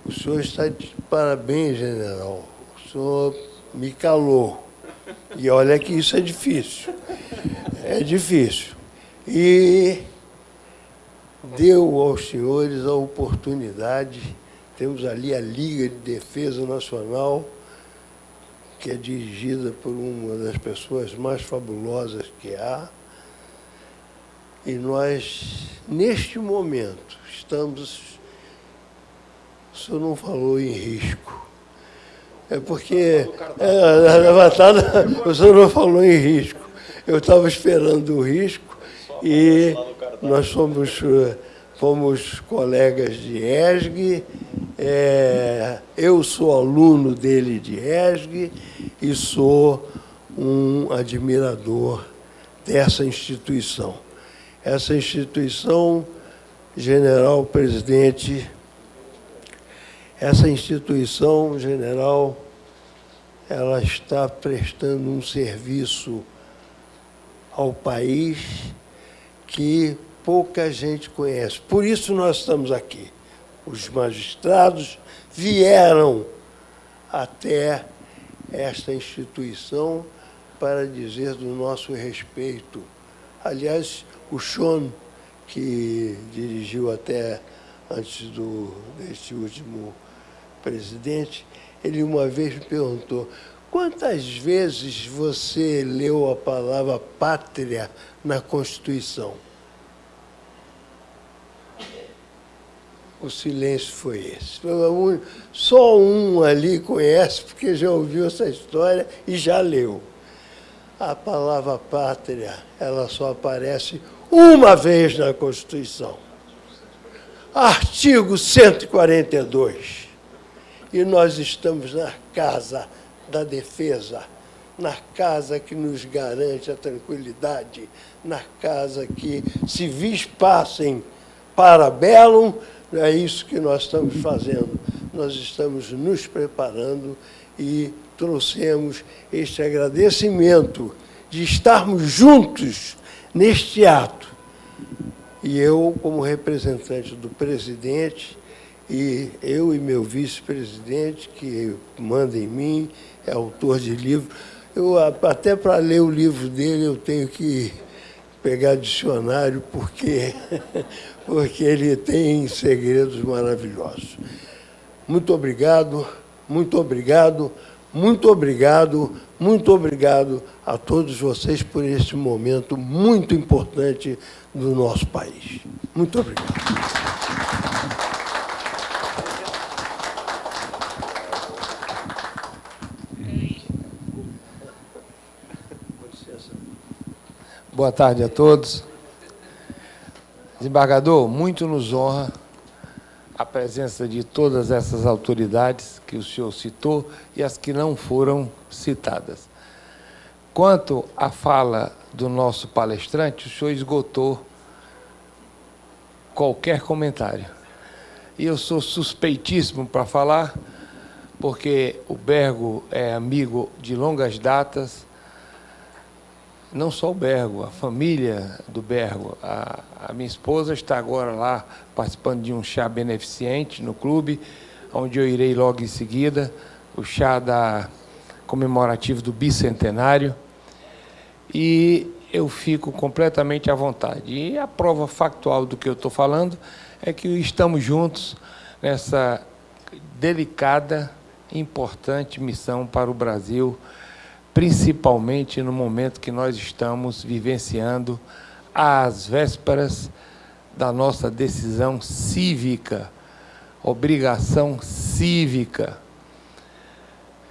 O senhor está de parabéns, general. O senhor me calou. E olha que isso é difícil. É difícil. E deu aos senhores a oportunidade. Temos ali a Liga de Defesa Nacional, que é dirigida por uma das pessoas mais fabulosas que há. E nós, neste momento, estamos. O senhor não falou em risco. É porque é, a levantada, o senhor não falou em risco. Eu estava esperando o risco e nós somos, fomos colegas de ESG, é, eu sou aluno dele de ESG e sou um admirador dessa instituição. Essa instituição, general presidente, essa instituição, general, ela está prestando um serviço ao país que pouca gente conhece. Por isso nós estamos aqui. Os magistrados vieram até esta instituição para dizer do nosso respeito. Aliás, o Sean, que dirigiu até antes do, deste último presidente, ele uma vez me perguntou, quantas vezes você leu a palavra pátria na Constituição? O silêncio foi esse. Só um ali conhece, porque já ouviu essa história e já leu. A palavra pátria, ela só aparece uma vez na Constituição. Artigo 142. E nós estamos na casa da defesa, na casa que nos garante a tranquilidade, na casa que civis passem para bellum, é isso que nós estamos fazendo. Nós estamos nos preparando e trouxemos este agradecimento de estarmos juntos neste ato. E eu, como representante do presidente, e eu e meu vice-presidente, que manda em mim, é autor de livro, eu, até para ler o livro dele eu tenho que pegar dicionário, porque, porque ele tem segredos maravilhosos. Muito obrigado, muito obrigado, muito obrigado, muito obrigado a todos vocês por este momento muito importante do nosso país. Muito obrigado. Boa tarde a todos. Desembargador, muito nos honra a presença de todas essas autoridades que o senhor citou e as que não foram citadas. Quanto à fala do nosso palestrante, o senhor esgotou qualquer comentário. E eu sou suspeitíssimo para falar, porque o Bergo é amigo de longas datas, não só o Bergo, a família do Bergo. A, a, minha esposa está agora lá participando de um chá beneficente no clube, onde eu irei logo em seguida, o chá da comemorativo do bicentenário. E eu fico completamente à vontade. E a prova factual do que eu estou falando é que estamos juntos nessa delicada, importante missão para o Brasil principalmente no momento que nós estamos vivenciando às vésperas da nossa decisão cívica, obrigação cívica.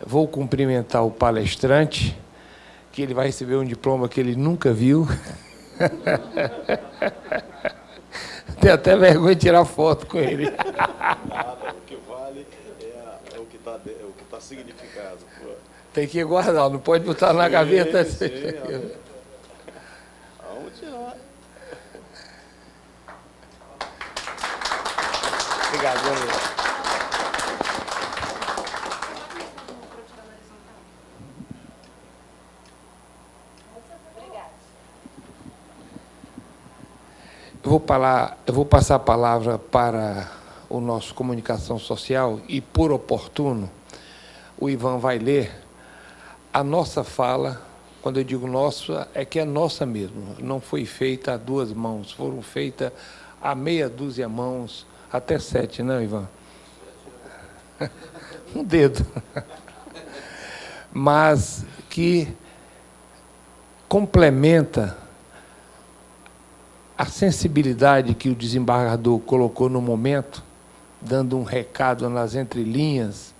Vou cumprimentar o palestrante, que ele vai receber um diploma que ele nunca viu. Tem até vergonha de tirar foto com ele. Nada, o que vale é, o que está tá significado. Tem que guardar, não pode botar na gaveta. Sim, Aonde vai? Obrigado, Eu vou, falar, eu vou passar a palavra para o nosso comunicação social e, por oportuno, o Ivan vai ler a nossa fala. Quando eu digo nossa, é que é nossa mesmo. Não foi feita a duas mãos, foram feitas a meia dúzia mãos, até sete, não, Ivan? um dedo. Mas que complementa a sensibilidade que o desembargador colocou no momento, dando um recado nas entrelinhas,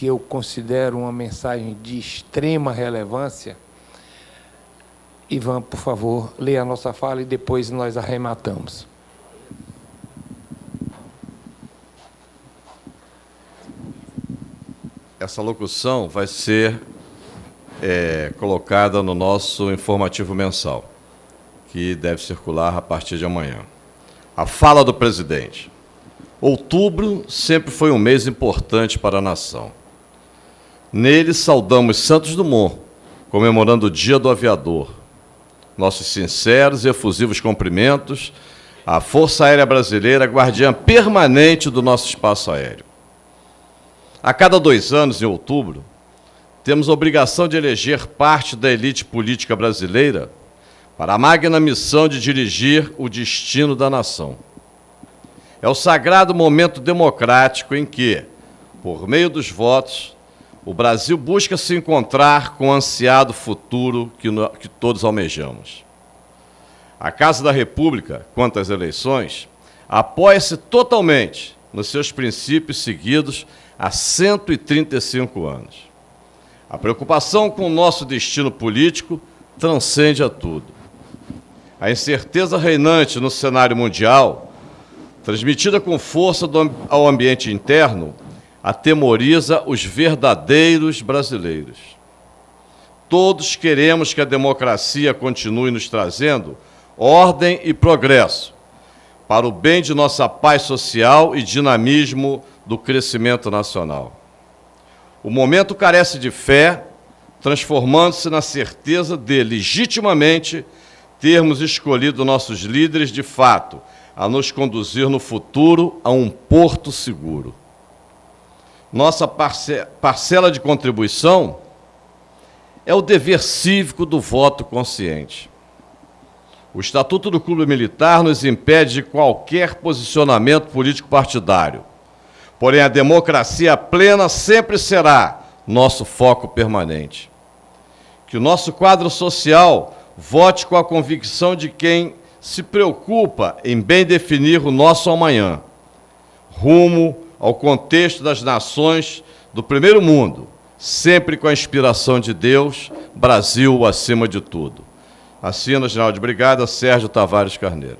que eu considero uma mensagem de extrema relevância. Ivan, por favor, leia a nossa fala e depois nós arrematamos. Essa locução vai ser é, colocada no nosso informativo mensal que deve circular a partir de amanhã. A fala do presidente. Outubro sempre foi um mês importante para a nação. Nele saudamos Santos Dumont, comemorando o Dia do Aviador. Nossos sinceros e efusivos cumprimentos à Força Aérea Brasileira, guardiã permanente do nosso espaço aéreo. A cada dois anos, em outubro, temos a obrigação de eleger parte da elite política brasileira para a magna missão de dirigir o destino da nação. É o sagrado momento democrático em que, por meio dos votos, o Brasil busca se encontrar com o ansiado futuro que, no, que todos almejamos. A Casa da República, quanto às eleições, apoia-se totalmente nos seus princípios seguidos há 135 anos. A preocupação com o nosso destino político transcende a tudo. A incerteza reinante no cenário mundial, transmitida com força ao ambiente interno, atemoriza os verdadeiros brasileiros. Todos queremos que a democracia continue nos trazendo ordem e progresso, para o bem de nossa paz social e dinamismo do crescimento nacional. O momento carece de fé, transformando-se na certeza de, legitimamente, termos escolhido nossos líderes de fato a nos conduzir no futuro a um porto seguro. Nossa parcela de contribuição é o dever cívico do voto consciente. O Estatuto do Clube Militar nos impede de qualquer posicionamento político partidário. Porém, a democracia plena sempre será nosso foco permanente. Que o nosso quadro social Vote com a convicção de quem se preocupa em bem definir o nosso amanhã, rumo ao contexto das nações do primeiro mundo, sempre com a inspiração de Deus, Brasil acima de tudo. Assina, General de Brigada, Sérgio Tavares Carneiro.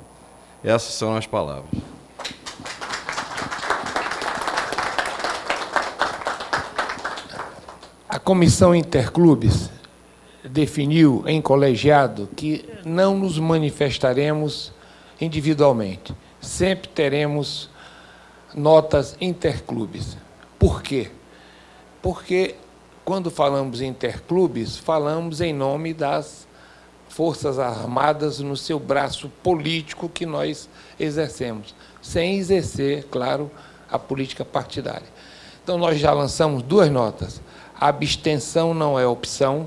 Essas são as palavras. A Comissão Interclubes definiu em colegiado que não nos manifestaremos individualmente. Sempre teremos notas interclubes. Por quê? Porque quando falamos interclubes, falamos em nome das Forças Armadas no seu braço político que nós exercemos, sem exercer, claro, a política partidária. Então, nós já lançamos duas notas. A abstenção não é opção,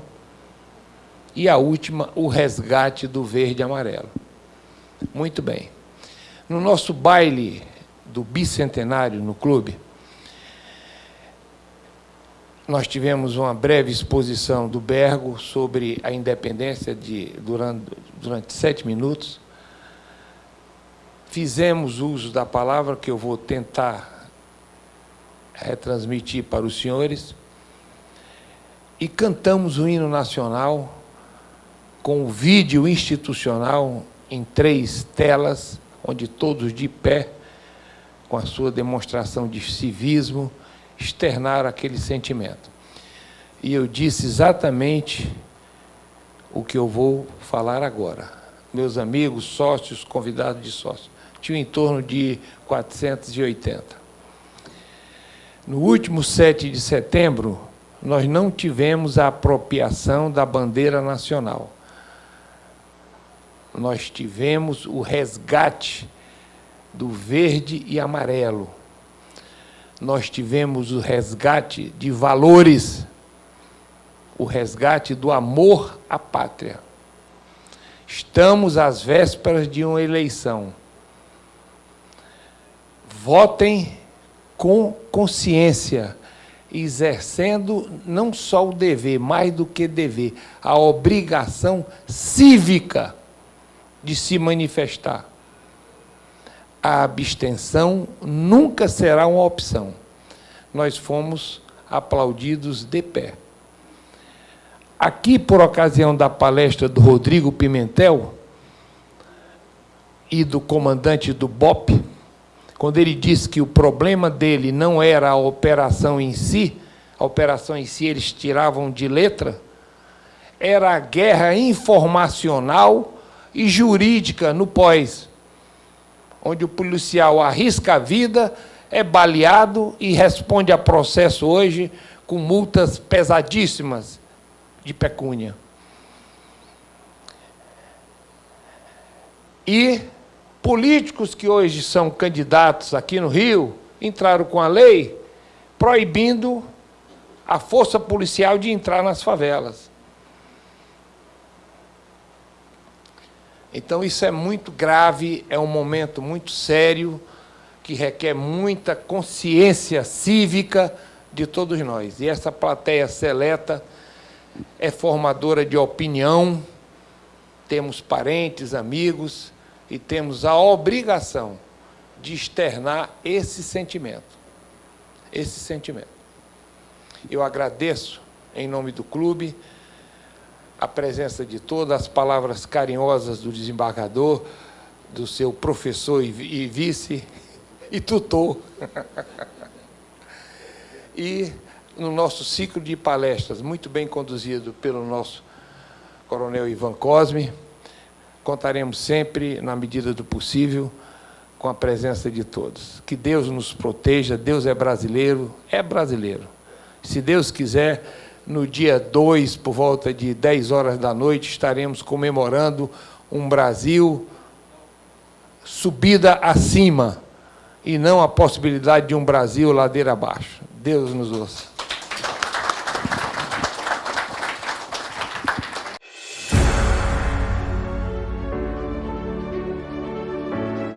e a última, o resgate do verde e amarelo. Muito bem. No nosso baile do bicentenário no clube, nós tivemos uma breve exposição do Bergo sobre a independência de, durante, durante sete minutos. Fizemos uso da palavra que eu vou tentar retransmitir para os senhores e cantamos o hino nacional com o vídeo institucional em três telas, onde todos de pé, com a sua demonstração de civismo, externaram aquele sentimento. E eu disse exatamente o que eu vou falar agora. Meus amigos, sócios, convidados de sócios, tinham em torno de 480. No último 7 de setembro, nós não tivemos a apropriação da bandeira nacional nós tivemos o resgate do verde e amarelo. Nós tivemos o resgate de valores, o resgate do amor à pátria. Estamos às vésperas de uma eleição. Votem com consciência, exercendo não só o dever, mais do que dever, a obrigação cívica de se manifestar. A abstenção nunca será uma opção. Nós fomos aplaudidos de pé. Aqui, por ocasião da palestra do Rodrigo Pimentel e do comandante do BOP, quando ele disse que o problema dele não era a operação em si, a operação em si eles tiravam de letra, era a guerra informacional e jurídica no pós, onde o policial arrisca a vida, é baleado e responde a processo hoje com multas pesadíssimas de pecúnia. E políticos que hoje são candidatos aqui no Rio entraram com a lei proibindo a força policial de entrar nas favelas. Então, isso é muito grave, é um momento muito sério, que requer muita consciência cívica de todos nós. E essa plateia seleta é formadora de opinião, temos parentes, amigos, e temos a obrigação de externar esse sentimento. Esse sentimento. Eu agradeço, em nome do clube, a presença de todas as palavras carinhosas do desembargador, do seu professor e vice e tutor. e no nosso ciclo de palestras, muito bem conduzido pelo nosso coronel Ivan Cosme, contaremos sempre, na medida do possível, com a presença de todos. Que Deus nos proteja, Deus é brasileiro, é brasileiro. Se Deus quiser, no dia 2, por volta de 10 horas da noite, estaremos comemorando um Brasil subida acima e não a possibilidade de um Brasil ladeira abaixo. Deus nos ouça.